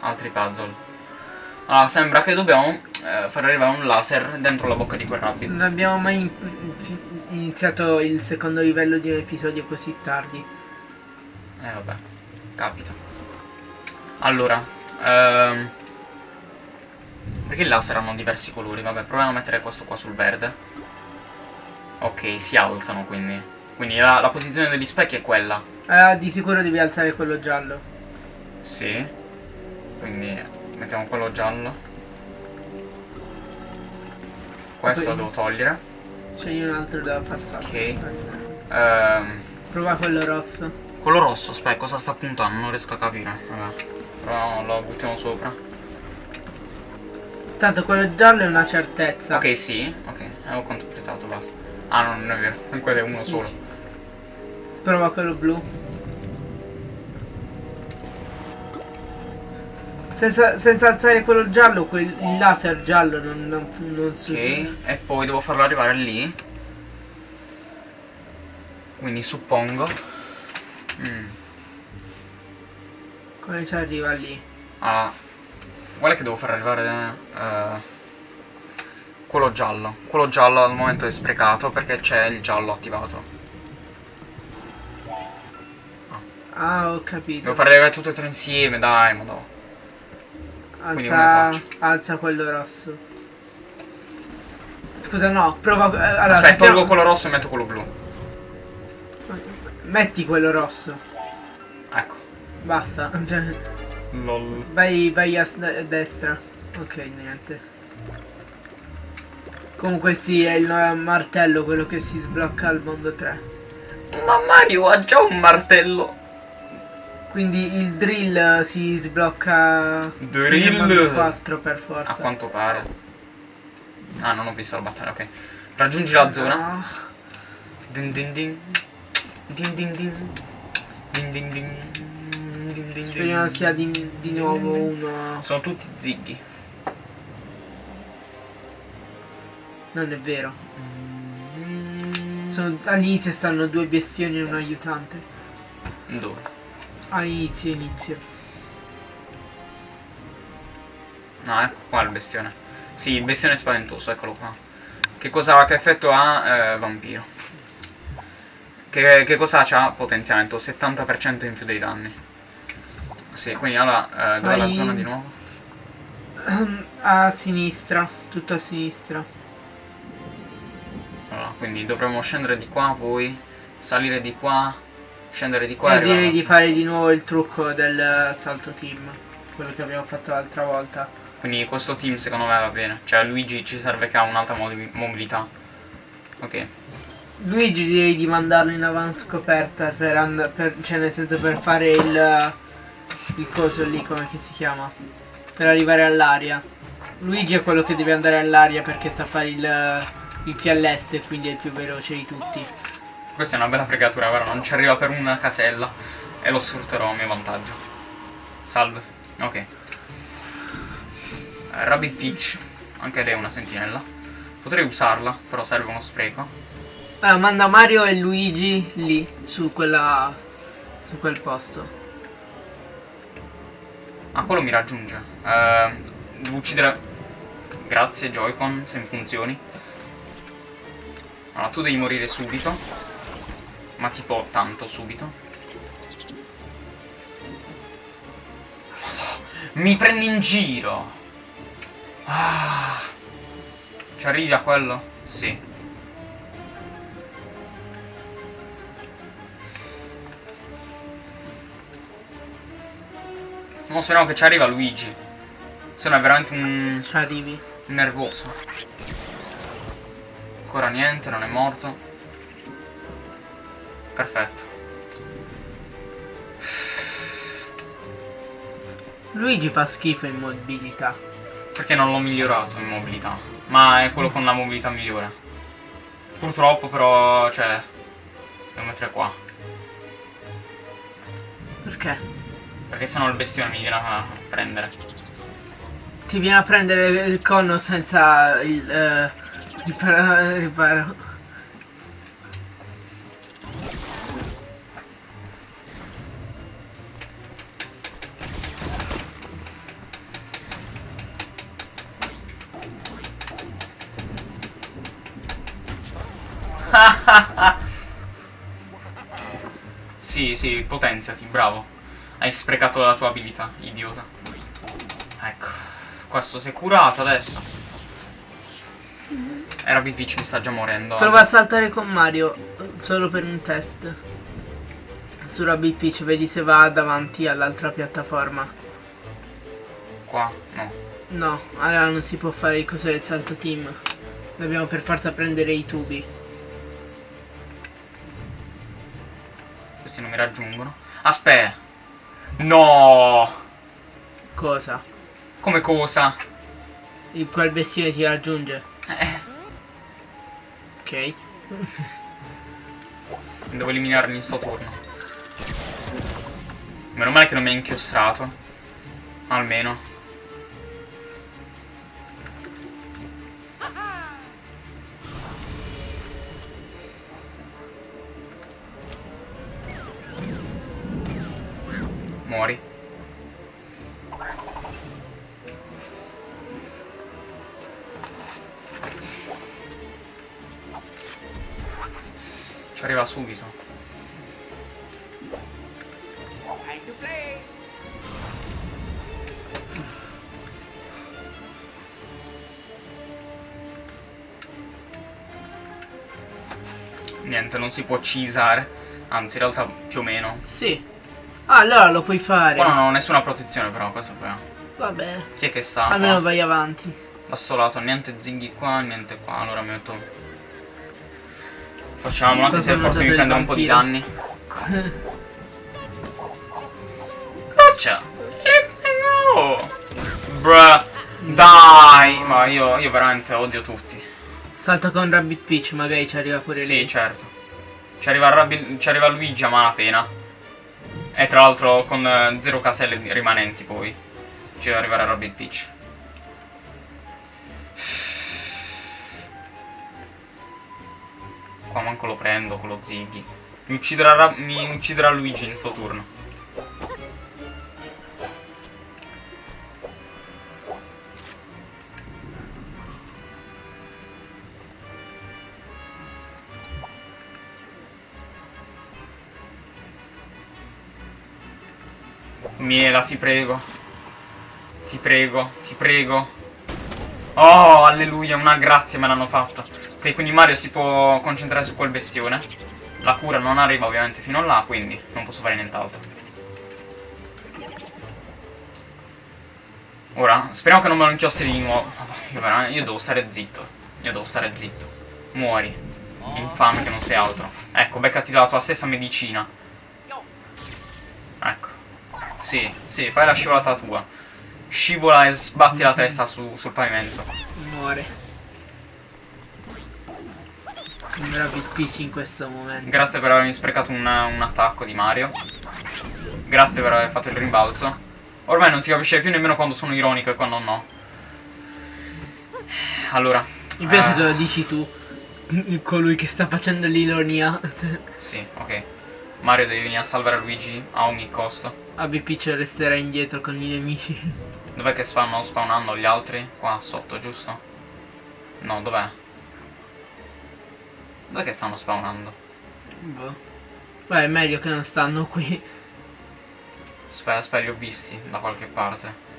Speaker 1: altri puzzle. Allora, sembra che dobbiamo eh, far arrivare un laser dentro la bocca di quel rabbit.
Speaker 2: Non abbiamo mai in- iniziato il secondo livello di un episodio così tardi.
Speaker 1: Eh vabbè, capita. Allora, ehm, perché i laser hanno diversi colori? Vabbè, proviamo a mettere questo qua sul verde. Ok, si alzano quindi. Quindi la, la posizione degli specchi è quella.
Speaker 2: Ah, di sicuro devi alzare quello giallo.
Speaker 1: Sì. Quindi mettiamo quello giallo. Questo lo devo togliere.
Speaker 2: Scegli un altro da far salire.
Speaker 1: Ok. Ehm,
Speaker 2: Prova quello rosso.
Speaker 1: quello rosso, aspetta, cosa sta puntando? Non riesco a capire. Vabbè. Però lo buttiamo sopra.
Speaker 2: Tanto quello giallo è una certezza.
Speaker 1: Ok, sì, ok, avevo completato, basta. Ah, no, non è vero, quello è uno solo.
Speaker 2: Prova quello blu. Senza, senza alzare quello giallo, quel, il laser giallo non, non, non su-
Speaker 1: Ok, e poi devo farlo arrivare lì. Quindi suppongo. Mm.
Speaker 2: Come ci arriva lì?
Speaker 1: Ah, guarda che devo far arrivare eh, quello giallo. Quello giallo al momento è sprecato perché c'è il giallo attivato.
Speaker 2: Ah, ho
Speaker 1: Devo
Speaker 2: capito.
Speaker 1: far arrivare tutte e tre insieme, dai, ma no.
Speaker 2: Alza,
Speaker 1: faccio?
Speaker 2: alza quello rosso. Scusa, no, prova. eh, Allora,
Speaker 1: Aspetta, tolgo quello rosso e metto quello blu.
Speaker 2: Metti quello rosso.
Speaker 1: Ecco.
Speaker 2: Basta. Cioè,
Speaker 1: Lol.
Speaker 2: vai, vai a, a destra. Ok, niente. Comunque sì, è il martello quello che si sblocca al mondo 3.
Speaker 1: Ma Mario ha già un martello.
Speaker 2: Quindi il drill si sblocca
Speaker 1: Drill?
Speaker 2: fino al mondo 4 per
Speaker 1: A
Speaker 2: forza.
Speaker 1: quanto pare. Ah, non ho visto la battaglia, ok. Raggiungi la zona.
Speaker 2: Ah,
Speaker 1: Din din din. Din din din. Din din din. Din din
Speaker 2: Speriamo
Speaker 1: din.
Speaker 2: sia di, di nuovo uno.
Speaker 1: Sono tutti zighi.
Speaker 2: Non è vero. All'inizio stanno due bestioni e un aiutante.
Speaker 1: Dove?
Speaker 2: All'inizio, inizio.
Speaker 1: No, ecco qua il bestione. Sì, il bestione spaventoso, eccolo qua. Che cosa, che effetto ha? Eh, vampiro. Che, che cosa c'ha? Potenziamento, 70% in più dei danni. Sì, quindi allora, eh, dov'è la zona di nuovo?
Speaker 2: A sinistra, tutto a sinistra.
Speaker 1: Allora, quindi dovremmo scendere di qua, poi salire di qua, scendere di qua e
Speaker 2: Io
Speaker 1: arrivare
Speaker 2: direi di fare di nuovo il trucco del eh, salto team. Quello che abbiamo fatto l'altra volta.
Speaker 1: Quindi questo team secondo me va bene. Cioè Luigi ci serve che ha un'altra movi- mobilità. Ok.
Speaker 2: Luigi direi di mandarlo in avantscoperta per, and- per cioè nel senso per fare il il coso lì come che si chiama per arrivare all'aria Luigi è quello che deve andare all'aria perché sa fare il il PLS e quindi è il più veloce di tutti
Speaker 1: Questa è una bella fregatura, guarda, non ci arriva per una casella. E lo sfrutterò a mio vantaggio. Salve. Ok. Rabbit Peach. Anche lei è una sentinella. Potrei usarla, però serve uno spreco.
Speaker 2: allora manda Mario e Luigi lì su quella su quel posto
Speaker 1: Ah, quello mi raggiunge. Eh, devo uccidere... Grazie, Joy-Con, se funzioni. Allora, tu devi morire subito. Ma tipo tanto subito. Madò, mi prendi in giro. Ah. Ci arrivi a quello? Sì. Mo speriamo che ci arriva Luigi. Se no è veramente un
Speaker 2: ci arrivi
Speaker 1: nervoso. Ancora niente, non è morto. Perfetto.
Speaker 2: Luigi fa schifo in mobilità
Speaker 1: Perché non l'ho migliorato in mobilità. Ma è quello con la mobilità migliore. Purtroppo però, cioè... Devo mettere qua.
Speaker 2: perché
Speaker 1: perché sennò il bestione mi viene a prendere.
Speaker 2: Ti viene a prendere il conno senza il eh, riparo, riparo.
Speaker 1: sì, sì, potenziati, bravo. Hai sprecato la tua abilità, idiota. Ecco. Questo si è curato adesso. Era Big Peach mi sta già morendo.
Speaker 2: Prova a saltare con Mario, solo per un test. Su Rabbit Peach, vedi se va davanti all'altra piattaforma.
Speaker 1: Qua? No.
Speaker 2: No, allora non si può fare il coso del salto team. Dobbiamo per forza prendere i tubi.
Speaker 1: Questi non mi raggiungono. Aspetta. No.
Speaker 2: Cosa?
Speaker 1: Come cosa?
Speaker 2: Il quel bestione ti raggiunge.
Speaker 1: Eh.
Speaker 2: Ok.
Speaker 1: Devo eliminarli in sto turno. Meno male che non mi ha inchiostrato. Almeno. Si può cisare. Anzi, in realtà più o meno.
Speaker 2: Sì. Ah, allora lo puoi fare.
Speaker 1: Qua non ho nessuna protezione però, questo è il problema.
Speaker 2: Va bene.
Speaker 1: Chi è che sta?
Speaker 2: Almeno
Speaker 1: qua?
Speaker 2: vai avanti.
Speaker 1: Da sto lato, niente zinghi qua, niente qua. Allora metto... Facciamolo, anche se forse mi prende un po' di danni. Gotcha! Let's go! Bruh! Dai! Ma io, io veramente odio tutti.
Speaker 2: Salta con Rabbit Peach, magari ci arriva pure
Speaker 1: Sì,
Speaker 2: lei.
Speaker 1: certo. Ci arriva, Rabbi- ci arriva Luigi a malapena. E tra l'altro con eh, zero caselle rimanenti poi. Ci deve arrivare Rabbit Peach. Qua manco lo prendo con lo Ziggy. Mi ucciderà, mi ucciderà Luigi in sto turno. Miela, ti prego. Ti prego, ti prego. Oh, alleluia, una grazia me l'hanno fatta. Ok, quindi Mario si può concentrare su quel bestione. La cura non arriva ovviamente fino a là, quindi non posso fare nient'altro. Ora, speriamo che non me lo inchiostri di nuovo. Io, io devo stare zitto. Io devo stare zitto. Muori. Infame che non sei altro. Ecco, beccati la tua stessa medicina. Sì, sì, fai la scivolata tua. Scivola e sbatti la testa su- sul pavimento.
Speaker 2: Muore. Un Rabbit Peach in questo momento.
Speaker 1: Grazie per avermi sprecato un, un attacco di Mario. Grazie per aver fatto il rimbalzo. Ormai non si capisce più nemmeno quando sono ironico e quando no. Allora.
Speaker 2: Mi piace
Speaker 1: eh,
Speaker 2: che lo dici tu. Colui che sta facendo l'ironia.
Speaker 1: Sì, ok. Mario deve venire a salvare Luigi a ogni costo.
Speaker 2: Rabbit Peach resterà indietro con i nemici.
Speaker 1: Dov'è che stanno spawnando gli altri? Qua sotto, giusto? No, dov'è? Dov'è che stanno spawnando?
Speaker 2: Boh. Beh, è meglio che non stanno qui.
Speaker 1: Aspetta, aspetta, li ho visti da qualche parte.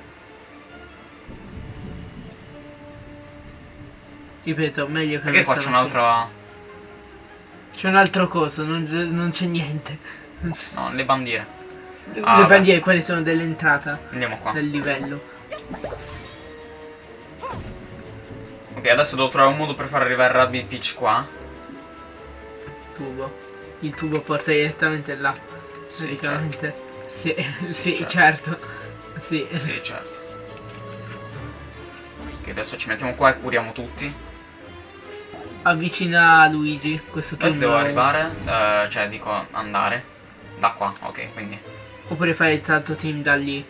Speaker 2: Ripeto, meglio che
Speaker 1: Perché
Speaker 2: non
Speaker 1: qua c'è
Speaker 2: stanno
Speaker 1: un'altra...
Speaker 2: C'è un altro coso, non, non c'è niente.
Speaker 1: No, le bandiere.
Speaker 2: Le
Speaker 1: Ah, vabbè.
Speaker 2: bandiere quelle sono dell'entrata
Speaker 1: Andiamo qua.
Speaker 2: del livello.
Speaker 1: Ok, adesso devo trovare un modo per far arrivare Rabbit Peach qua.
Speaker 2: Tubo. Il tubo porta direttamente là.
Speaker 1: Sì,
Speaker 2: praticamente. Sì,
Speaker 1: Sì,
Speaker 2: sì,
Speaker 1: certo.
Speaker 2: certo. Sì.
Speaker 1: Sì, certo. Ok, adesso ci mettiamo qua e curiamo tutti.
Speaker 2: Avvicina Luigi. Questo tubo.
Speaker 1: devo arrivare? Eh, cioè, dico andare. Da qua, ok, quindi.
Speaker 2: Oppure fare il salto team da lì.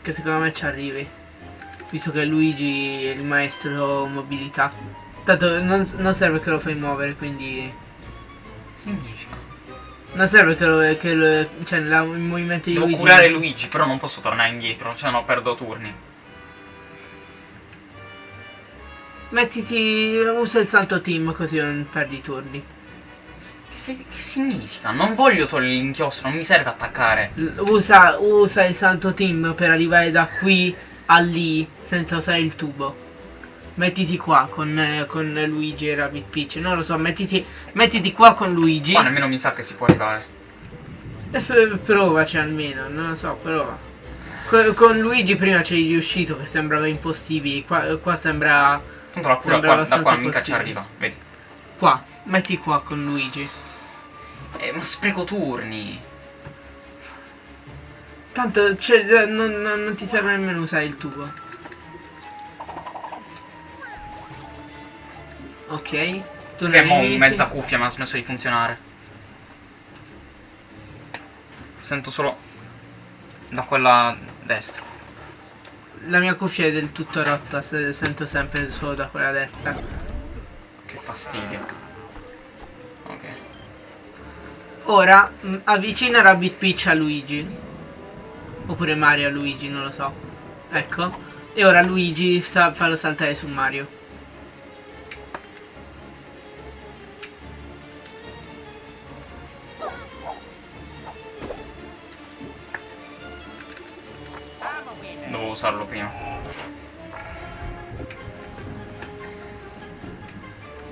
Speaker 2: Che secondo me ci arrivi. Visto che Luigi è il maestro mobilità. Tanto non, non serve che lo fai muovere, quindi.
Speaker 1: Significa.
Speaker 2: Non serve che lo. Che lo cioè, la- il movimento di
Speaker 1: Devo
Speaker 2: Luigi.
Speaker 1: curare Luigi, però non posso tornare indietro, cioè no, perdo turni.
Speaker 2: Mettiti. usa il santo team così non perdi i turni.
Speaker 1: Che, che significa? Non voglio togliere l'inchiostro, non mi serve attaccare.
Speaker 2: L- Usa, usa il santo team per arrivare da qui a lì senza usare il tubo. Mettiti qua con, eh, con Luigi e Rabbit Peach. Non lo so, mettiti, mettiti qua con Luigi.
Speaker 1: Qua nemmeno mi sa che si può arrivare.
Speaker 2: E f- provaci almeno, non lo so, prova. Co- con Luigi prima c'eri riuscito che sembrava impossibile. Qua, qua sembra.
Speaker 1: Tanto la cura qua, da qua mica ci arriva, vedi.
Speaker 2: Qua, metti qua con Luigi.
Speaker 1: Eh, ma spreco turni.
Speaker 2: Tanto cioè, eh, non, non- non ti serve nemmeno usare il tubo. Ok. Tu
Speaker 1: Che mo mezza cuffia mi ha smesso di funzionare. Sento solo da quella destra.
Speaker 2: La mia cuffia è del tutto rotta, se- sento sempre solo da quella destra.
Speaker 1: Che fastidio. Ok.
Speaker 2: Ora mh, avvicina Rabbit Peach a Luigi. Oppure Mario a Luigi, non lo so. Ecco. E ora Luigi sta, fallo saltare su Mario.
Speaker 1: Usarlo prima.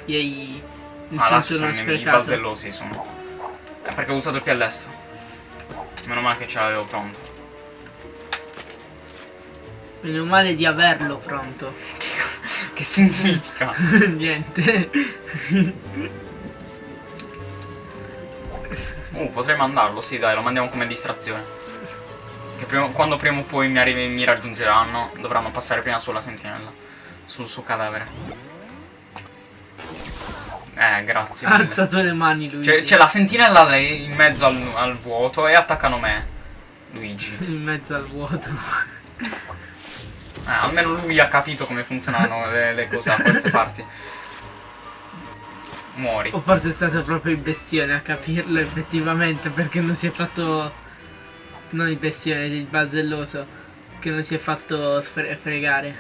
Speaker 2: Yay. Mi
Speaker 1: Ah,
Speaker 2: sento
Speaker 1: ci sono
Speaker 2: uno
Speaker 1: i
Speaker 2: sprecato.
Speaker 1: balzellosi sono. È perché ho usato il piallesto. Meno male che ce l'avevo pronto.
Speaker 2: Meno male di averlo pronto.
Speaker 1: Che significa?
Speaker 2: Niente.
Speaker 1: Uh, potrei mandarlo, sì dai, lo mandiamo come distrazione. Che prima- quando prima o poi mi, mi raggiungeranno, dovranno passare prima sulla sentinella. Sul suo cadavere. Eh, grazie
Speaker 2: Ha alzato le mani Luigi.
Speaker 1: C'è, la sentinella lì in mezzo al, al vuoto e attaccano me. Luigi.
Speaker 2: In mezzo al vuoto.
Speaker 1: Eh, almeno lui ha capito come funzionano le, le cose da queste parti. Muori.
Speaker 2: O forse è stato proprio il bestione a capirlo effettivamente perché non si è fatto... Non il bestione, il bazzelloso. Che non si è fatto sfre- fregare.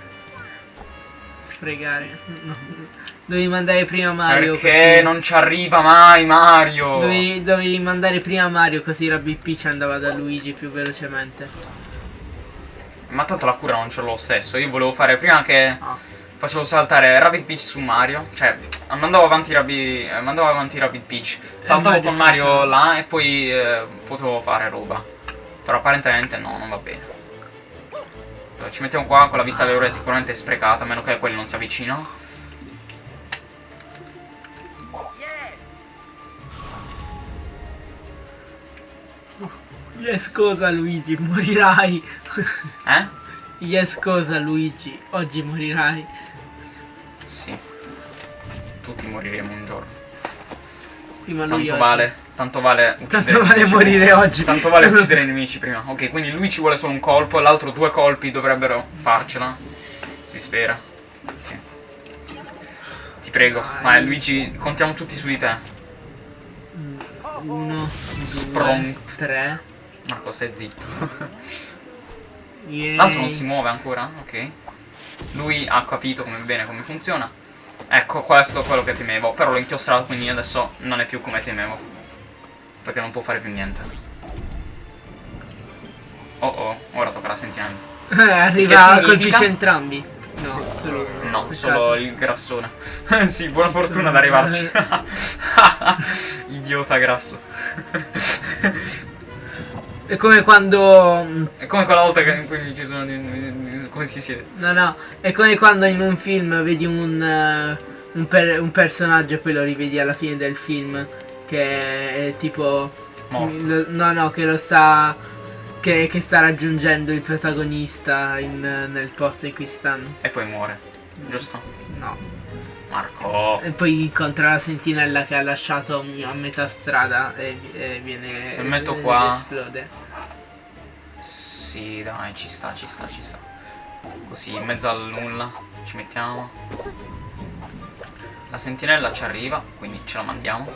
Speaker 2: Sfregare. No. Dovevi mandare prima Mario
Speaker 1: Perché
Speaker 2: così.
Speaker 1: non ci arriva mai Mario?
Speaker 2: Dovevi, dovevi mandare prima Mario così Rabbit Peach andava da Luigi più velocemente.
Speaker 1: Ma tanto la cura non ce l'ho stesso. Io volevo fare prima che
Speaker 2: Ah.
Speaker 1: facevo saltare Rabbit Peach su Mario. Cioè, mandavo avanti Rabbit, eh, mandavo avanti Rabbit Peach. Saltavo
Speaker 2: Mario
Speaker 1: con Mario là e poi eh, potevo fare roba. Però apparentemente no, non va bene. Allora, ci mettiamo qua con la vista dell'ora è sicuramente sprecata, a meno che quelli non si avvicinano.
Speaker 2: Yes cosa Luigi, morirai.
Speaker 1: Eh?
Speaker 2: yes cosa Luigi, oggi morirai.
Speaker 1: Sì. Tutti moriremo un giorno.
Speaker 2: Sì,
Speaker 1: Tanto vale, tanto vale uccidere
Speaker 2: Tanto vale
Speaker 1: nemici.
Speaker 2: morire oggi.
Speaker 1: Tanto vale uccidere i nemici prima. Ok, quindi lui ci vuole solo un colpo, l'altro due colpi dovrebbero farcela. Si spera. Ok. Ti prego.
Speaker 2: Vai.
Speaker 1: Luigi, contiamo tutti su di te.
Speaker 2: Mm, Uno, due,
Speaker 1: Spront.
Speaker 2: tre.
Speaker 1: Marco, stai zitto. L'altro non si muove ancora, ok. Lui ha capito come bene come funziona. Ecco, questo è quello che temevo. Però l'ho inchiostrato, quindi adesso non è più come temevo. Perché non può fare più niente. Oh oh, ora tocca la sentinella.
Speaker 2: Arriva, colpisce entrambi. No, solo
Speaker 1: No, solo il grassone. sì, buona fortuna ad arrivarci. Idiota grasso.
Speaker 2: È come quando. mm,
Speaker 1: è come quella volta che in cui ci sono. come si siede?
Speaker 2: No, no, è come quando in un film vedi un, eh, un, per- un personaggio e poi lo rivedi alla fine del film. Che è tipo.
Speaker 1: Morto.
Speaker 2: lo- no, no, che lo sta. Che, che sta raggiungendo il protagonista in, nel posto in cui stanno.
Speaker 1: E poi muore. Giusto?
Speaker 2: No.
Speaker 1: Marco.
Speaker 2: E poi incontra la sentinella che ha lasciato a metà strada e, e viene.
Speaker 1: Se metto qua-
Speaker 2: esplode.
Speaker 1: Sì, dai, ci sta, ci sta, ci sta. Così, in mezzo al nulla. Ci mettiamo. La sentinella ci arriva, quindi ce la mandiamo.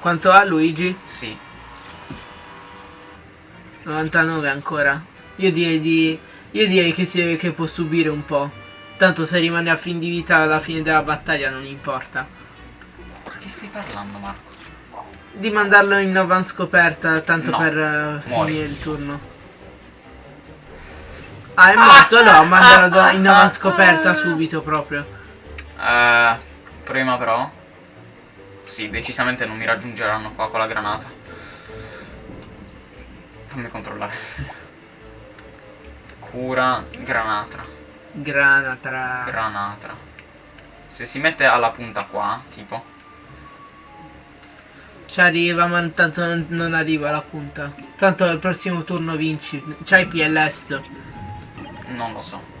Speaker 2: Quanto ha Luigi?
Speaker 1: Sì.
Speaker 2: 99 ancora. Io direi di. Io direi che, si, che può subire un po'. Tanto se rimane a fin di vita alla fine della battaglia non importa.
Speaker 1: Ma che stai parlando, Marco?
Speaker 2: Di mandarlo in avanscoperta tanto
Speaker 1: No,
Speaker 2: per
Speaker 1: muori.
Speaker 2: finire il turno. Ah, è morto? Allora mandarlo in avanscoperta subito proprio.
Speaker 1: Eh, prima però. Sì, decisamente non mi raggiungeranno qua con la granata. Fammi controllare. Cura granatra.
Speaker 2: Granatra.
Speaker 1: Granatra. Se si mette alla punta qua, tipo.
Speaker 2: Ci arriva, ma tanto non, non arriva alla punta. Tanto al prossimo turno vinci. C'hai PLS.
Speaker 1: Non lo so.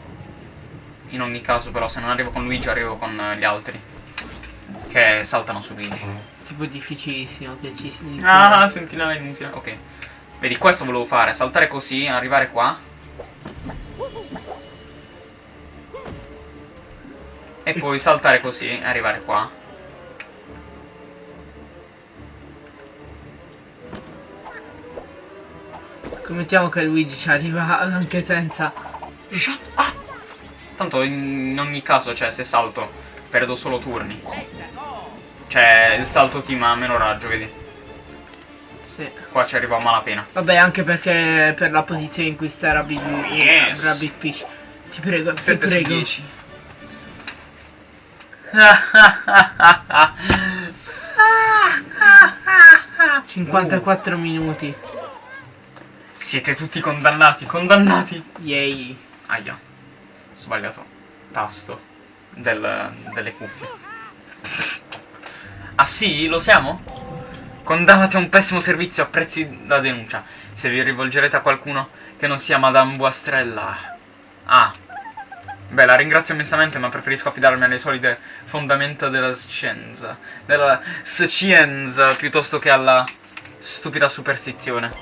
Speaker 1: In ogni caso, però, se non arrivo con Luigi, arrivo con eh, gli altri. Che saltano su Luigi.
Speaker 2: Tipo difficilissimo che ci si.
Speaker 1: Ah, sentinella inutile. Ok. Vedi, questo volevo fare. Saltare così, arrivare qua. E poi saltare così e arrivare qua.
Speaker 2: Scommettiamo che Luigi ci arriva anche senza.
Speaker 1: Shut up! Tanto in ogni caso, cioè, se salto, perdo solo turni. Cioè, il salto team ha meno raggio, vedi?
Speaker 2: Sì.
Speaker 1: Qua ci arrivo a malapena.
Speaker 2: Vabbè, anche perché per la posizione in cui sta Rabbit,
Speaker 1: Yes.
Speaker 2: Rabbit Peach. Ti prego, ti
Speaker 1: 7 su
Speaker 2: prego.
Speaker 1: 10.
Speaker 2: 54 minuti.
Speaker 1: Siete tutti condannati, condannati!
Speaker 2: Yay.
Speaker 1: Aia, sbagliato tasto del- delle cuffie. Ah sì, lo siamo? Condannati a un pessimo servizio a prezzi da denuncia. Se vi rivolgerete a qualcuno che non sia Madame Buastrella. Ah. Beh, la ringrazio immensamente, ma preferisco affidarmi alle solide fondamenta della scienza. Della scienza, piuttosto che alla stupida superstizione.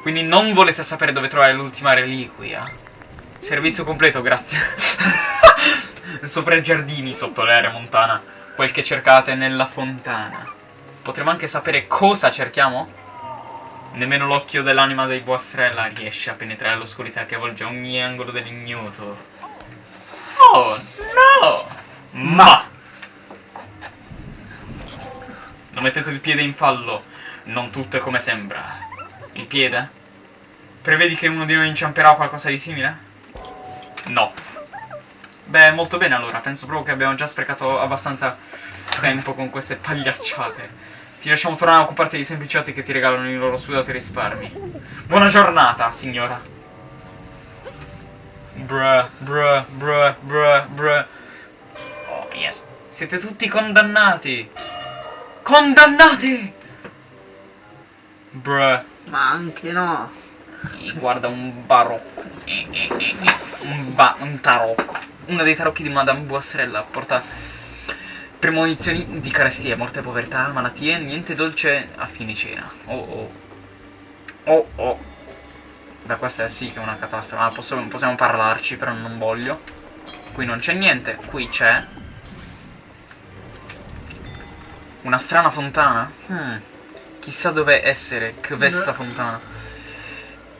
Speaker 1: Quindi non volete sapere dove trovare l'ultima reliquia? Servizio completo, grazie. Sopra i giardini, sotto l'area montana. Quel che cercate nella fontana. Potremmo anche sapere cosa cerchiamo? Nemmeno l'occhio dell'anima dei Buastrella riesce a penetrare l'oscurità che avvolge ogni angolo dell'ignoto. Oh, no! Ma! Non mettete il piede in fallo. Non tutto è come sembra. Il piede? Prevedi che uno di noi inciamperà qualcosa di simile? No. Beh, molto bene allora. Penso proprio che abbiamo già sprecato abbastanza tempo con queste pagliacciate. Ti lasciamo tornare a occuparti dei sempliciotti che ti regalano i loro sudati risparmi. Buona giornata, signora. Bruh, bruh, bruh, bruh, bruh. Oh, yes. Siete tutti condannati. Condannati! Bruh.
Speaker 2: Ma anche no.
Speaker 1: E guarda un barocco. Eh, eh, eh. Un, ba- un tarocco. Uno dei tarocchi di Madame Buastrella porta premonizioni di carestie, morte, povertà, malattie, niente dolce a fine cena. Oh oh. Oh oh. Da questa è sì che è una catastrofe. Ah, posso- possiamo parlarci, però non voglio. Qui non c'è niente. Qui c'è. Una strana fontana. Hmm. Chissà dove essere. Questa fontana.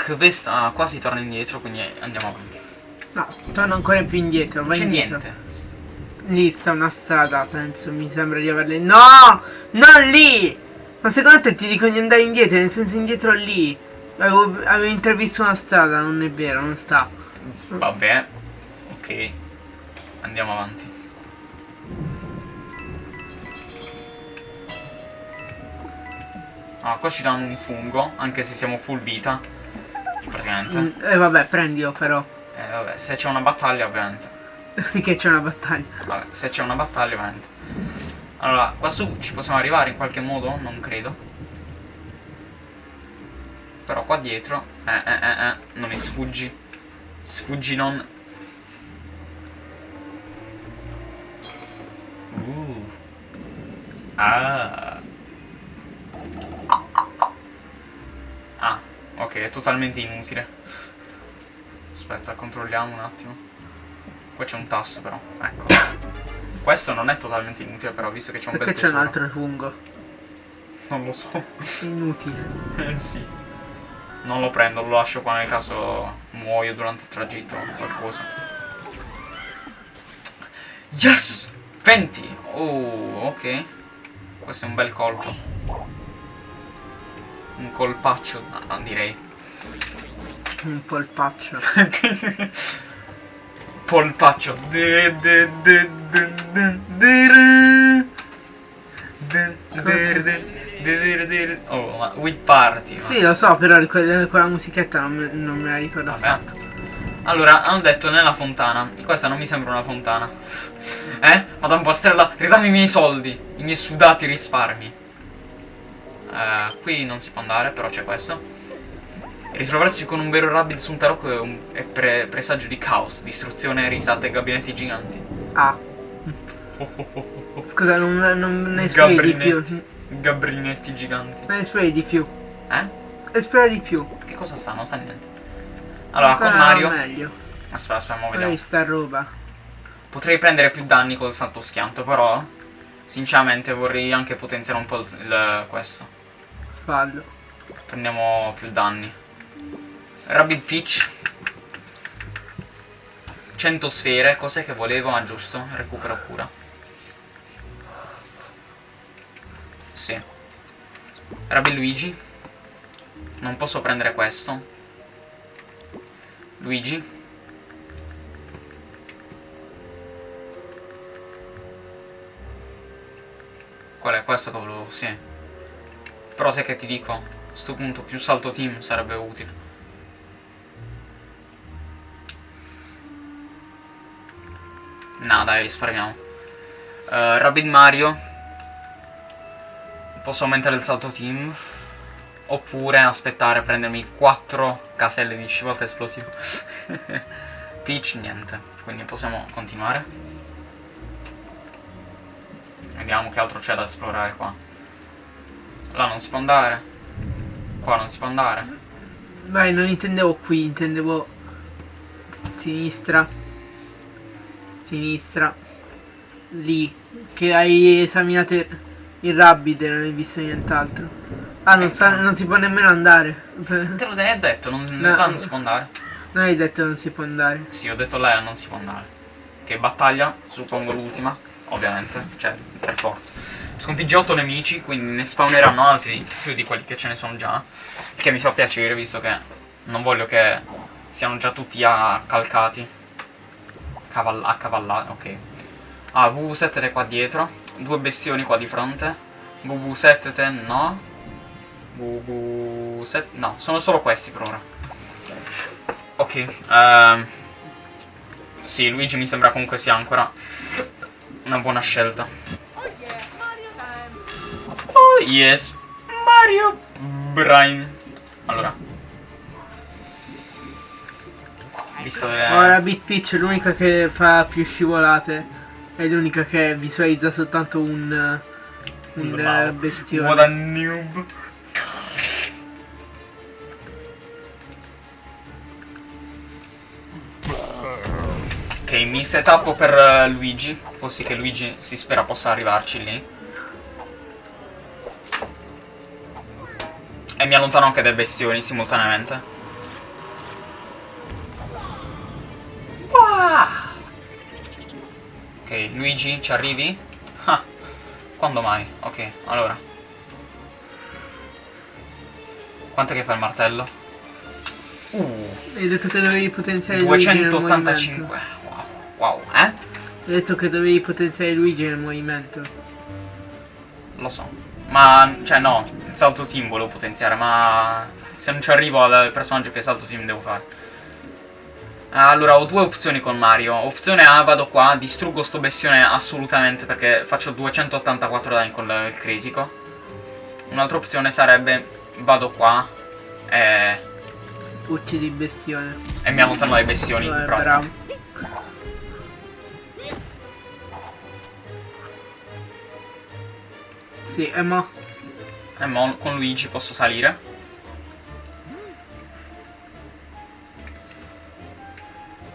Speaker 1: Questa. Ah, qua si torna indietro, quindi andiamo avanti.
Speaker 2: No, torno ancora più indietro.
Speaker 1: Non
Speaker 2: Vai
Speaker 1: c'è
Speaker 2: indietro.
Speaker 1: niente.
Speaker 2: Lì sta una strada, penso. Mi sembra di averle. No! Non lì! Ma secondo te ti dico di andare indietro? Nel senso indietro lì. Avevo, avevo intravisto una strada, non è vero, non sta.
Speaker 1: Vabbè. Ok. Andiamo avanti. Ah, qua ci danno un fungo, anche se siamo full vita. Praticamente.
Speaker 2: Mm, E vabbè, prendilo però.
Speaker 1: Eh, vabbè, se c'è una battaglia, ovviamente.
Speaker 2: Sì che c'è una battaglia.
Speaker 1: Vabbè, se c'è una battaglia, ovviamente. Allora, qua su ci possiamo arrivare in qualche modo? Non credo. Però qua dietro... Eh, eh, eh, eh, non mi sfuggi. Sfuggi non... Uh. Ah. Ah, ok, è totalmente inutile. Aspetta, controlliamo un attimo. Qua c'è un tasto però, ecco. Questo non è totalmente inutile però, visto che c'è un
Speaker 2: Perché
Speaker 1: bel
Speaker 2: c'è un
Speaker 1: tesoro.
Speaker 2: altro fungo?
Speaker 1: Non lo so.
Speaker 2: Inutile.
Speaker 1: Eh sì. Non lo prendo, lo lascio qua nel caso muoio durante il tragitto o qualcosa. Yes! 20! Oh, ok. Questo è un bel colpo. Un colpaccio, no, no, direi.
Speaker 2: Un polpaccio.
Speaker 1: Polpaccio. De- de- de- de- de- de- de- de- de- de- Oh, ma Wii Party. ma-
Speaker 2: Sì, lo so, però quella musichetta non me, non me la ricordo
Speaker 1: Vabbè.
Speaker 2: affatto.
Speaker 1: Allora, hanno detto nella fontana. Questa non mi sembra una fontana. Eh? Madonna Pastrella, ridammi i miei soldi. I miei sudati risparmi. Eh, qui non si può andare, però c'è questo. Ritrovarsi con un vero rabbit su un tarocco è, un, è pre- presagio di caos, distruzione, risate e gabinetti giganti.
Speaker 2: Ah, scusa, non, non ne di più.
Speaker 1: Gabrinetti. Gabrinetti giganti.
Speaker 2: Non esplori di più.
Speaker 1: Eh?
Speaker 2: Esplora di più.
Speaker 1: Che cosa sta? Non sta niente. Allora, con
Speaker 2: Ancora
Speaker 1: Mario...
Speaker 2: meglio.
Speaker 1: Aspetta, aspetta, vediamo.
Speaker 2: Magari sta roba.
Speaker 1: Potrei prendere più danni col salto schianto, però sinceramente vorrei anche potenziare un po' il, il- questo.
Speaker 2: Fallo.
Speaker 1: Prendiamo più danni. Rabbit Peach. 100 sfere, cos'è che volevo? Ah giusto, recupero cura. Sì. Rabbit Luigi. Non posso prendere questo. Luigi. Qual è questo che volevo? Sì. Però sai che ti dico? A sto punto più salto team sarebbe utile. No, dai, risparmiamo. Uh, Rabbit Mario. Posso aumentare il salto team. Oppure aspettare, prendermi 4 caselle di scivolta esplosivo. Peach, niente. Quindi possiamo continuare. Vediamo che altro c'è da esplorare qua. Là non si può andare. Qua non si può andare.
Speaker 2: Vai, non intendevo qui, intendevo sinistra. Sinistra. Lì. Che hai esaminato il rabbit non hai visto nient'altro. Ah, non, sa-
Speaker 1: no.
Speaker 2: non si può nemmeno andare.
Speaker 1: Te l'ho de- detto, non,
Speaker 2: No.
Speaker 1: non si può andare.
Speaker 2: Non hai detto non si può andare.
Speaker 1: Sì, ho detto lei non si può andare. Che battaglia, suppongo l'ultima, ovviamente, cioè, per forza. Sconfigge 8 nemici, quindi ne spawneranno altri più di quelli che ce ne sono già. Il che mi fa piacere, visto che non voglio che siano già tutti accalcati. Caval- accavallati, ok. Ah, VV7 qua dietro. Due bestioni qua di fronte. VV7 no. VV7 no, sono solo questi per ora. Ok, ehm, sì, Luigi mi sembra comunque sia ancora una buona scelta. Oh yes, Mario Brian. Allora. Visto che...
Speaker 2: Ora Bit Peach è l'unica che fa più scivolate. È l'unica che visualizza soltanto un. Un
Speaker 1: Wow.
Speaker 2: eh, bestione.
Speaker 1: What a noob. Ok, mi setup per eh, Luigi, così che Luigi si spera possa arrivarci lì. E mi allontano anche dai bestioni simultaneamente. Wow! Ok, Luigi, ci arrivi? Ah, quando mai? Ok, allora. Quanto che fa il martello? Uh,
Speaker 2: Hai detto che dovevi potenziare Luigi nel.
Speaker 1: 285. Wow, wow, eh?
Speaker 2: Hai detto che dovevi potenziare Luigi nel movimento.
Speaker 1: Lo so. Ma, cioè no, il salto team volevo potenziare, ma se non ci arrivo al personaggio che salto team devo fare. Allora, ho due opzioni con Mario. Opzione A, vado qua, distruggo sto bestione assolutamente perché faccio 284 danni con il critico. Un'altra opzione sarebbe, vado qua e,
Speaker 2: Uccidi il bestione.
Speaker 1: e mi allontano dai bestioni.
Speaker 2: Eh, bravo. Sì, e mo.
Speaker 1: E mo con Luigi posso salire.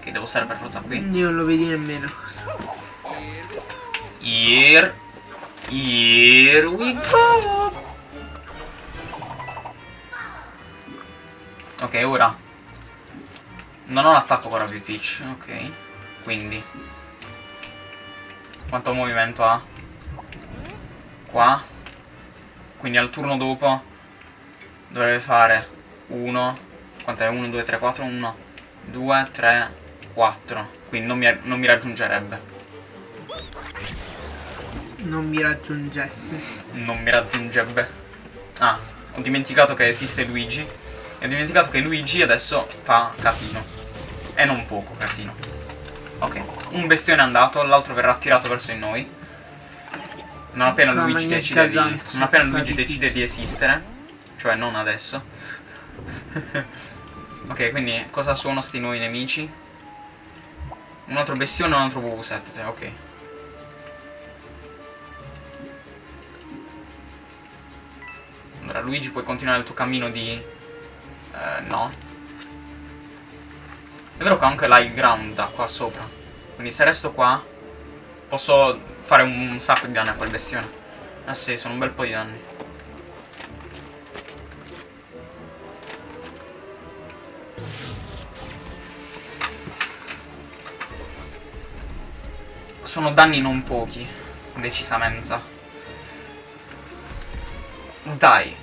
Speaker 1: Ok, devo stare per forza qui.
Speaker 2: Io non lo vedi nemmeno.
Speaker 1: Here. Here we go. Ok, ora. Non ho un attacco con Rabbit Peach. Ok. Quindi. Quanto movimento ha? Qua. Quindi al turno dopo dovrebbe fare 1. Quant'è? 1, 2, 3, 4, 1, 2, 3, 4. Quindi non mi, non mi raggiungerebbe.
Speaker 2: Non mi raggiungesse.
Speaker 1: Non mi raggiungerebbe. Ah, ho dimenticato che esiste Luigi. E ho dimenticato che Luigi adesso fa casino. E non poco casino. Ok, un bestione è andato, l'altro verrà attirato verso di noi. Non appena
Speaker 2: Fa
Speaker 1: Luigi decide di. Non appena Luigi decide di esistere. Cioè non adesso. ok, quindi cosa sono sti nuovi nemici? Un altro bestione e un altro VV7, ok. Allora, Luigi, puoi continuare il tuo cammino di... Eh, no. È vero che anche l'high ground da qua sopra. Quindi se resto qua, posso fare un sacco di danni a quel bestione. Ah sì, sono un bel po' di danni. Sono danni non pochi, decisamente. Dai.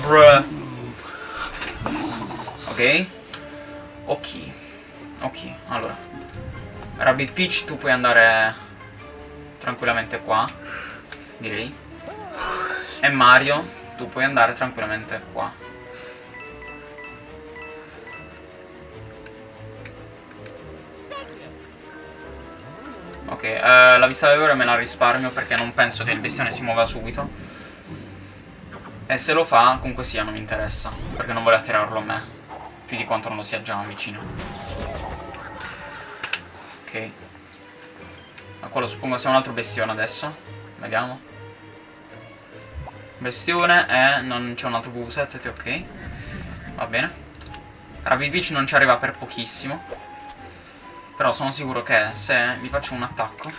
Speaker 1: Bruh. Ok. Ok. Ok, allora. Rabbit Peach, tu puoi andare tranquillamente qua. Direi. E Mario, tu puoi andare tranquillamente qua. Ok, eh, la vista d'ora me la risparmio perché non penso che il bestione si muova subito. E se lo fa, comunque sia, non mi interessa. Perché non voglio attirarlo a me. Più di quanto non lo sia già vicino. Ok. Ma quello suppongo sia un altro bestione adesso. Vediamo. Bestione e non c'è un altro VV7, ok. Va bene. Rabbit Beach non ci arriva per pochissimo. Però sono sicuro che se gli faccio un attacco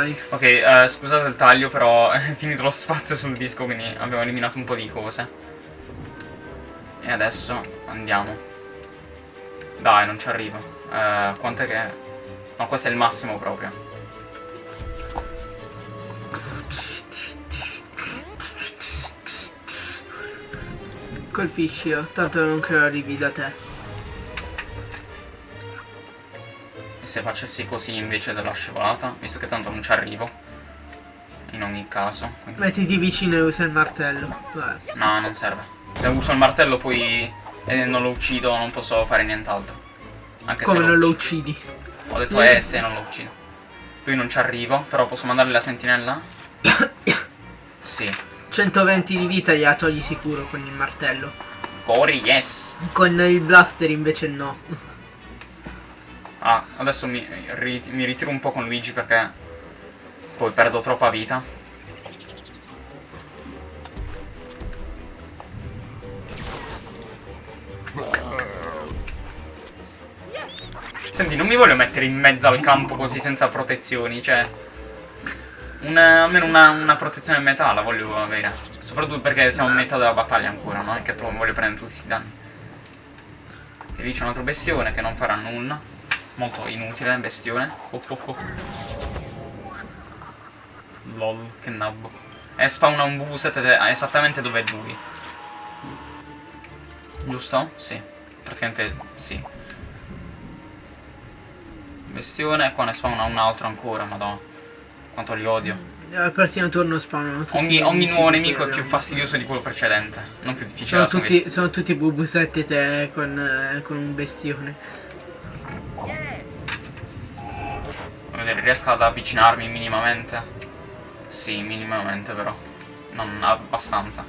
Speaker 2: Vai.
Speaker 1: Ok, eh, scusate il taglio, però è finito lo spazio sul disco, quindi abbiamo eliminato un po' di cose. E adesso andiamo. Dai, non ci arrivo. Eh, quant'è che... No, questo è il massimo proprio.
Speaker 2: Colpiscilo, tanto non credo arrivi da te.
Speaker 1: Se facessi così invece della scivolata, visto che tanto non ci arrivo. In ogni caso. quindi-
Speaker 2: Mettiti vicino e usa il martello. Vai.
Speaker 1: No, non serve. Se uso il martello poi e non lo uccido non posso fare nient'altro. Anche
Speaker 2: Come
Speaker 1: se
Speaker 2: non lo uccidi?
Speaker 1: Ho detto eh se non lo uccido. Lui non ci arrivo, però posso mandargli la sentinella? sì.
Speaker 2: 120 di vita gliela togli sicuro con il martello.
Speaker 1: Cori, yes.
Speaker 2: Con il blaster invece no.
Speaker 1: Ah, adesso mi, ri- mi ritiro un po' con Luigi perché poi perdo troppa vita. Senti, non mi voglio mettere in mezzo al campo così senza protezioni, cioè... Una, almeno una, una protezione in metà la voglio avere. Soprattutto perché siamo a metà della battaglia ancora, no? E che voglio prendere tutti questi danni. E lì c'è un altro bestione che non farà nulla. Molto inutile, bestione. Oh, oh, oh. Lol, che nabbo. E spawna un VV7 esattamente dove è lui. Giusto? Sì. Praticamente sì. Bestione, e qua ne spawna un altro ancora, madonna. Quanto li odio.
Speaker 2: Al prossimo turno spawnano tutti
Speaker 1: Ogni, ogni nuovo nemico è più fastidioso di quello precedente. Non più difficile
Speaker 2: Sono tutti, sono tutti bubusette te con, eh, con un bestione.
Speaker 1: riesco ad avvicinarmi minimamente? Sì, minimamente però. Non abbastanza.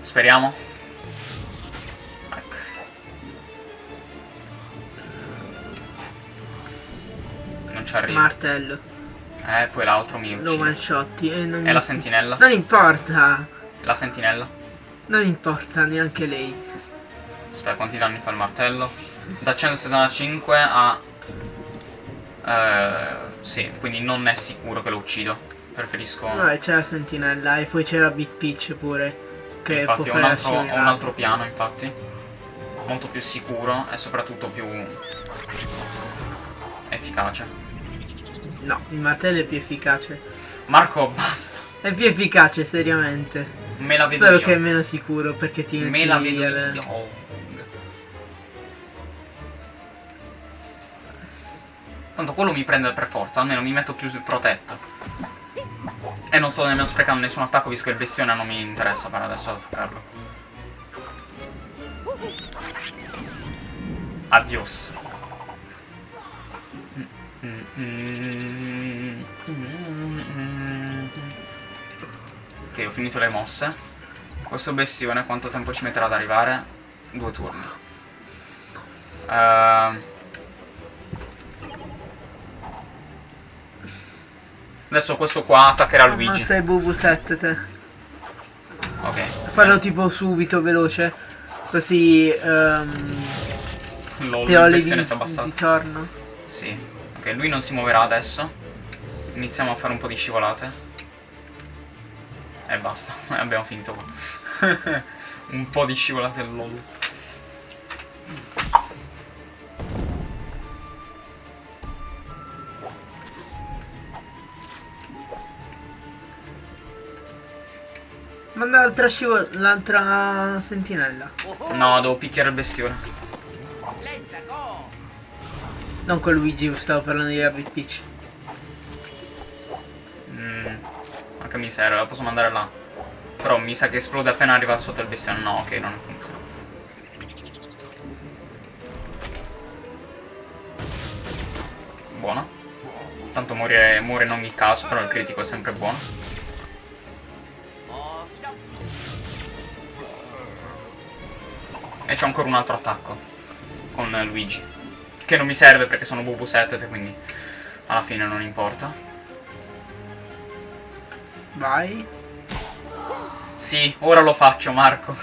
Speaker 1: Speriamo. Ecco. Non ci arrivo.
Speaker 2: Martello.
Speaker 1: Eh, poi l'altro mi uccide.
Speaker 2: Lo one shotti. Eh,
Speaker 1: e la sentinella?
Speaker 2: Non importa.
Speaker 1: La sentinella?
Speaker 2: Non importa neanche lei.
Speaker 1: Aspetta, quanti danni fa il martello? Da 175 a... Eh, sì, quindi non è sicuro che lo uccido. Preferisco...
Speaker 2: Vabbè, c'è la sentinella e poi c'era Big Peach pure. Che
Speaker 1: infatti ho un, altro, ho un altro piano, infatti. Molto più sicuro e soprattutto più... efficace.
Speaker 2: No, il martello è più efficace.
Speaker 1: Marco, basta.
Speaker 2: È più efficace, seriamente.
Speaker 1: Me la vedo
Speaker 2: Solo
Speaker 1: io.
Speaker 2: che è meno sicuro perché ti
Speaker 1: Me la vedo io. Tanto quello mi prende per forza, almeno mi metto più protetto. E non sto nemmeno sprecando nessun attacco visto che il bestione non mi interessa per adesso attaccarlo. Adios. Ok, ho finito le mosse. Questo bestione quanto tempo ci metterà ad arrivare? Due turni. Ehm. Adesso questo qua attaccherà Luigi.
Speaker 2: Ammazza il Bubu 7 te.
Speaker 1: Ok.
Speaker 2: Farlo tipo subito, veloce. Così ehm,
Speaker 1: Lol,
Speaker 2: te ho le di, di torno.
Speaker 1: Sì. Ok, lui non si muoverà adesso. Iniziamo a fare un po' di scivolate. E basta. Abbiamo finito qua. un po' di scivolate lol.
Speaker 2: Manda l'altra scivol- l'altra sentinella.
Speaker 1: No, devo picchiare il bestione.
Speaker 2: Non con Luigi, stavo parlando di Rabbit Peach.
Speaker 1: Mm, anche mi serve, la posso mandare là. Però mi sa che esplode appena arriva sotto il bestione. No, ok, non funziona. Buona. Tanto muore, muore in ogni caso, però il critico è sempre buono. E c'ho ancora un altro attacco con Luigi. Che non mi serve perché sono Bubu 7, quindi alla fine non importa.
Speaker 2: Vai.
Speaker 1: Sì, ora lo faccio, Marco.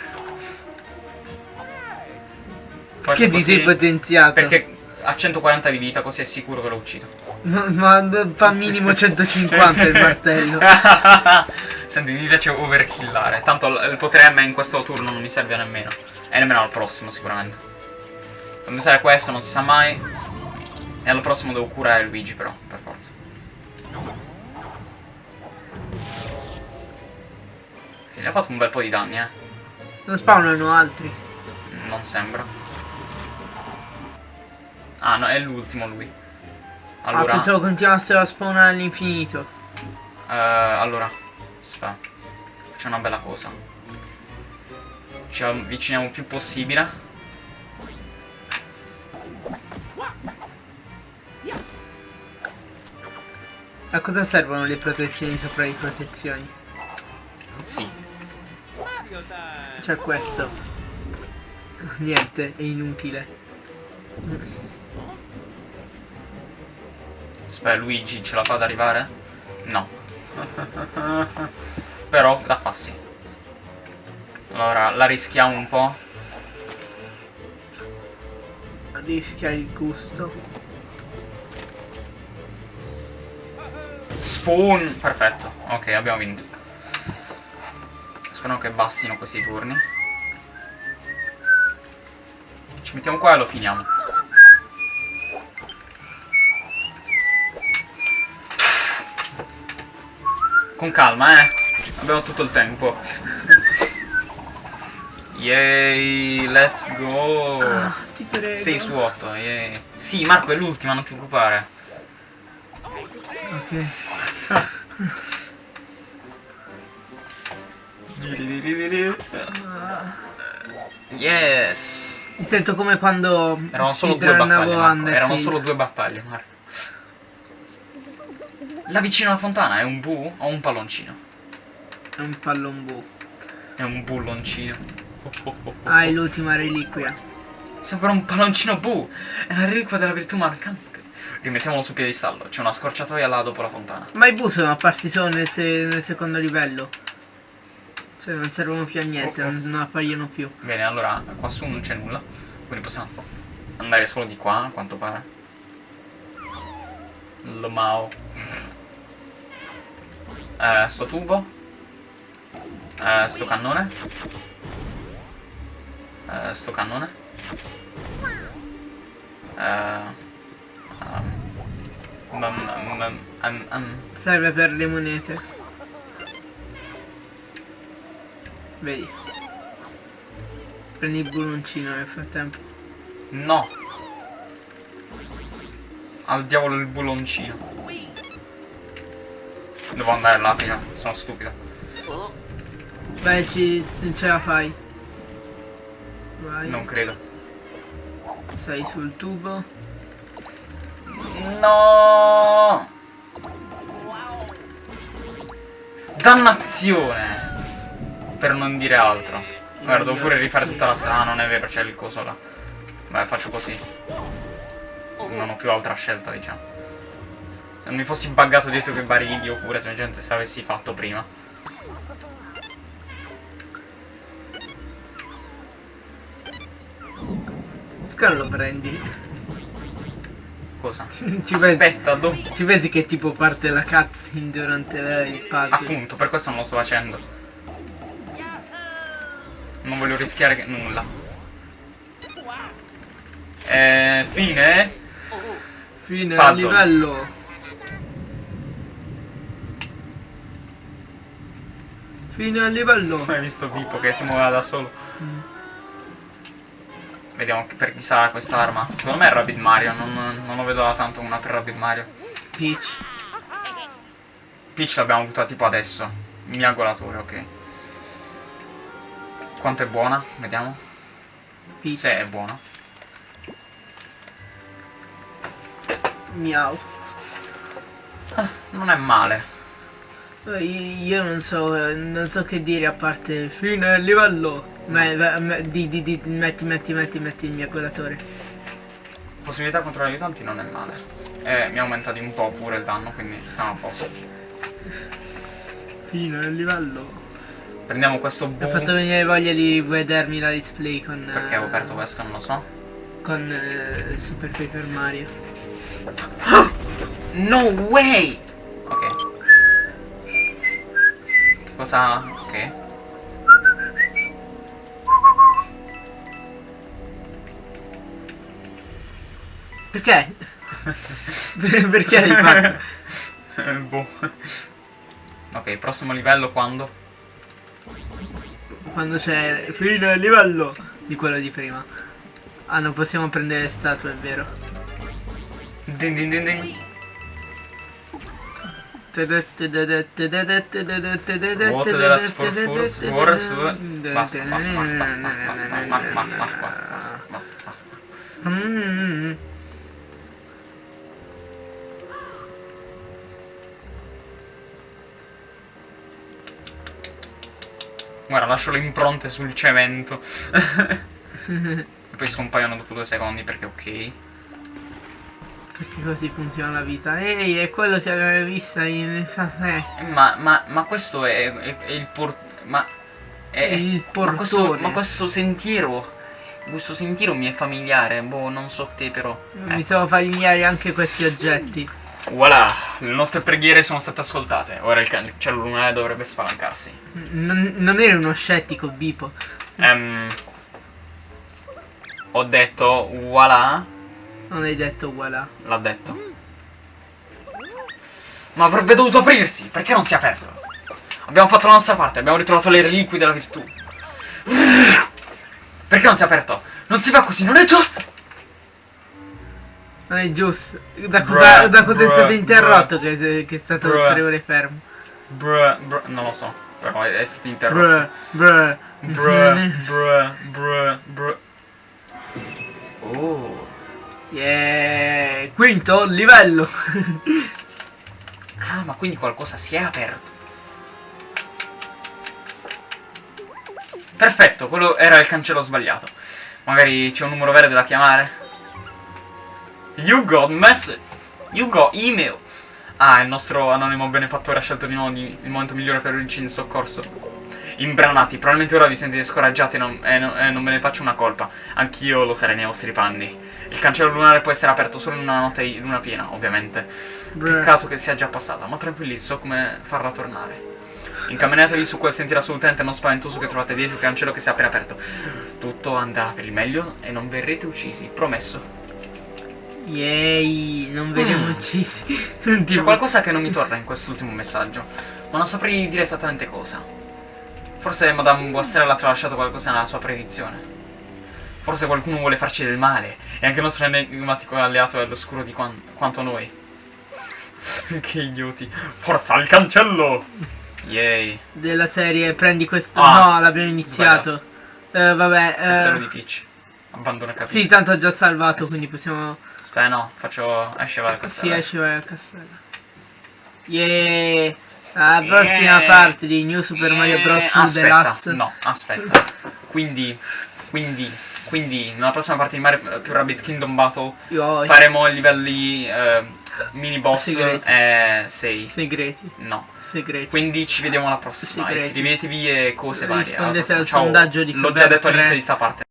Speaker 1: Così
Speaker 2: sei potenziato.
Speaker 1: Perché ha 140 di vita, così è sicuro che lo uccido.
Speaker 2: Ma, fa minimo 150 il martello.
Speaker 1: Senti, mi piace overkillare. Tanto il potere M in questo turno non mi serve nemmeno. E nemmeno al prossimo, sicuramente. Devo usare questo, non si sa mai. E al prossimo devo curare Luigi, però, per forza. Ok, gli ha fatto un bel po' di danni, eh.
Speaker 2: Non spawnano altri.
Speaker 1: Non sembra. Ah, no, è l'ultimo lui.
Speaker 2: Ah,
Speaker 1: Allora,
Speaker 2: pensavo continuassero a spawnare all'infinito.
Speaker 1: eh, allora, aspetta. C'è una bella cosa. Ci avviciniamo il più possibile.
Speaker 2: A cosa servono le protezioni sopra le protezioni?
Speaker 1: Sì.
Speaker 2: C'è questo. Niente, è inutile.
Speaker 1: Aspetta, Luigi ce la fa ad arrivare? No. Però, da qua sì. Allora, la rischiamo un po'.
Speaker 2: Rischia il gusto.
Speaker 1: Spoon! Perfetto. Ok, abbiamo vinto. Spero che bastino questi turni. Ci mettiamo qua e lo finiamo. Con calma, eh. Abbiamo tutto il tempo. Yay, let's go.
Speaker 2: Ah, ti prego.
Speaker 1: 6 su 8, yay. Sì, Marco è l'ultima, non ti preoccupare.
Speaker 2: Ok.
Speaker 1: Yes!
Speaker 2: Mi sento come quando
Speaker 1: Erano solo due battaglie, Marco. Erano solo due battaglie, Marco. Là vicino alla fontana è un bu o un palloncino?
Speaker 2: È un pallon bu.
Speaker 1: È un bulloncino.
Speaker 2: Ah, è l'ultima reliquia.
Speaker 1: Sembra un palloncino bu! È la reliquia della virtù mancante. Rimettiamolo sul piedistallo. C'è una scorciatoia là dopo la fontana.
Speaker 2: Ma i bus sono apparsi solo nel, se- nel secondo livello. Cioè non servono più a niente,
Speaker 1: Oh, oh.
Speaker 2: non, appaiono più.
Speaker 1: Bene, allora qua su non c'è nulla. Quindi possiamo andare solo di qua, a quanto pare. Lo Mao. Eh, sto tubo. Eh, sto cannone. Eh, sto cannone. Eh, um, um, um.
Speaker 2: Serve per le monete. Vedi. Prendi il buloncino nel frattempo.
Speaker 1: No! Al diavolo il buloncino. Devo andare là prima, sono stupido.
Speaker 2: Vai, ci, ce la fai. Vai.
Speaker 1: Non credo.
Speaker 2: Sei sul tubo.
Speaker 1: No! Dannazione! Per non dire altro. Guarda, devo pure rifare tutta la strada, non è vero, c'è il coso là. Beh, faccio così. Non ho più altra scelta, diciamo. Se non mi fossi buggato dietro quei barili, oppure semplicemente se l'avessi fatto prima.
Speaker 2: Perché non lo prendi?
Speaker 1: Cosa?
Speaker 2: Ci vedi,
Speaker 1: Aspetta, do...
Speaker 2: ci vedi che tipo parte la cutscene durante il puzzle?
Speaker 1: Appunto, per questo non lo sto facendo. Non voglio rischiare che- nulla. Eh, fine?
Speaker 2: Fine
Speaker 1: Puzzle.
Speaker 2: al livello. Fine al livello.
Speaker 1: Hai visto Pippo che si muoveva da solo?
Speaker 2: Mm.
Speaker 1: Vediamo per chi sarà quest'arma. Secondo me è Rabbit Mario, non, non lo vedo da tanto una per Rabbit Mario.
Speaker 2: Peach.
Speaker 1: Peach l'abbiamo avuta tipo adesso. Miagolatore, ok. Quanto è buona? Vediamo.
Speaker 2: Peach.
Speaker 1: Se è buona.
Speaker 2: Miau.
Speaker 1: Non è male.
Speaker 2: Io non so, non so che dire a parte fine livello. Ma, ma- ma- di, di, di, metti, metti, metti, metti il mio colatore.
Speaker 1: Possibilità contro gli aiutanti non è male. E mi aumenta di un po' pure il danno, quindi stiamo a posto.
Speaker 2: Fine al livello.
Speaker 1: Prendiamo questo
Speaker 2: Mi ha
Speaker 1: boom.
Speaker 2: fatto venire voglia di vedermi la display con.
Speaker 1: Perché ho
Speaker 2: eh,
Speaker 1: aperto questo, non lo so.
Speaker 2: Con eh, Super Paper Mario.
Speaker 1: No way! Ok. Cosa? Ok.
Speaker 2: Perché? Per- Perché hai fatto?
Speaker 1: boh. Ok, prossimo livello quando?
Speaker 2: Quando c'è fine al livello di quello di prima. Ah, non possiamo prendere le statue, è vero.
Speaker 1: Din din din din. Vuote della sforforza. Ora su. Basta, basta, basta, basta, basta, basta, basta, basta, basta, basta. Guarda, lascio le impronte sul cemento. e poi scompaiono dopo due secondi perché ok.
Speaker 2: Perché così funziona la vita. Ehi, è quello che avevo visto in... Eh,
Speaker 1: Ma, ma, ma questo è, è- è il por... Ma... È,
Speaker 2: Il
Speaker 1: ma questo,
Speaker 2: portone.
Speaker 1: ma questo sentiero... Questo sentiero mi è familiare, boh, non so te però.
Speaker 2: mi
Speaker 1: Eh.
Speaker 2: sono familiari anche questi oggetti.
Speaker 1: Voilà, le nostre preghiere sono state ascoltate. Ora il cancello lunare dovrebbe spalancarsi.
Speaker 2: Non, non eri uno scettico, Bipo.
Speaker 1: Ehm, ho detto, voilà,
Speaker 2: Non hai detto voilà.
Speaker 1: l'ha detto. Ma avrebbe dovuto aprirsi, perché non si è aperto? Abbiamo fatto la nostra parte, abbiamo ritrovato le reliquie della virtù. Perché non si è aperto? Non si fa così, non è giusto!
Speaker 2: Non è giusto. Da cosa,
Speaker 1: Bruh,
Speaker 2: da cosa è
Speaker 1: bruh,
Speaker 2: stato interrotto che, che è stato
Speaker 1: Bruh.
Speaker 2: tre ore fermo?
Speaker 1: Bruh, bruh, non lo so, però è, è stato interrotto.
Speaker 2: Bruh, bruh.
Speaker 1: Bruh, bruh, bruh, bruh. Oh.
Speaker 2: Yeah. Quinto livello.
Speaker 1: Ah, ma quindi qualcosa si è aperto. Perfetto, quello era il cancello sbagliato. Magari c'è un numero verde da chiamare. You got message. Yugo, email. Ah, il nostro anonimo benefattore ha scelto di nuovo il momento migliore per urgirci in soccorso. Imbranati, probabilmente ora vi sentite scoraggiati e non, e non- e non me ne faccio una colpa. Anch'io lo sarei nei vostri panni. Il cancello lunare può essere aperto solo in una notte di luna piena, ovviamente.
Speaker 2: Brr.
Speaker 1: Peccato che sia già passata, ma tranquilli, so come farla tornare. Incamminatevi su quel sentiero assolutamente non spaventoso che trovate dietro il cancello che si è appena aperto. Tutto andrà per il meglio e non verrete uccisi, promesso.
Speaker 2: Yay, non verremo
Speaker 1: Mm.
Speaker 2: uccisi.
Speaker 1: C'è qualcosa che non mi torna in quest'ultimo messaggio, ma non saprei dire esattamente cosa. Forse Madame Boissel ha tralasciato qualcosa nella sua predizione. Forse qualcuno vuole farci del male, e anche il nostro enigmatico alleato è all'oscuro di quan- quanto noi. che idioti. Forza al cancello! Yay.
Speaker 2: Della serie prendi questo.
Speaker 1: Ah,
Speaker 2: no, l'abbiamo iniziato. Eh, vabbè.
Speaker 1: Castello
Speaker 2: eh,
Speaker 1: di Peach. Abbandona capito.
Speaker 2: sì, tanto ho già salvato,
Speaker 1: Eh
Speaker 2: quindi possiamo.
Speaker 1: Aspetta, no, faccio... esce va al
Speaker 2: Sì,
Speaker 1: castello.
Speaker 2: esce vai al castello. Yeah. La prossima
Speaker 1: Yeah.
Speaker 2: parte di New Super Mario Bros.
Speaker 1: Eh, aspetta, no, aspetta. Quindi, quindi, quindi, nella prossima parte di Mario più Rabbids Kingdom Battle
Speaker 2: Io
Speaker 1: faremo i livelli eh, mini boss
Speaker 2: Segreti.
Speaker 1: e 6.
Speaker 2: Segreti.
Speaker 1: No.
Speaker 2: Segreti.
Speaker 1: Quindi ci vediamo alla prossima.
Speaker 2: Segreti.
Speaker 1: Iscrivetevi e cose varie. Alla
Speaker 2: Rispondete
Speaker 1: prossima.
Speaker 2: al
Speaker 1: Ciao.
Speaker 2: sondaggio di
Speaker 1: L'ho già detto all'inizio di sta parte.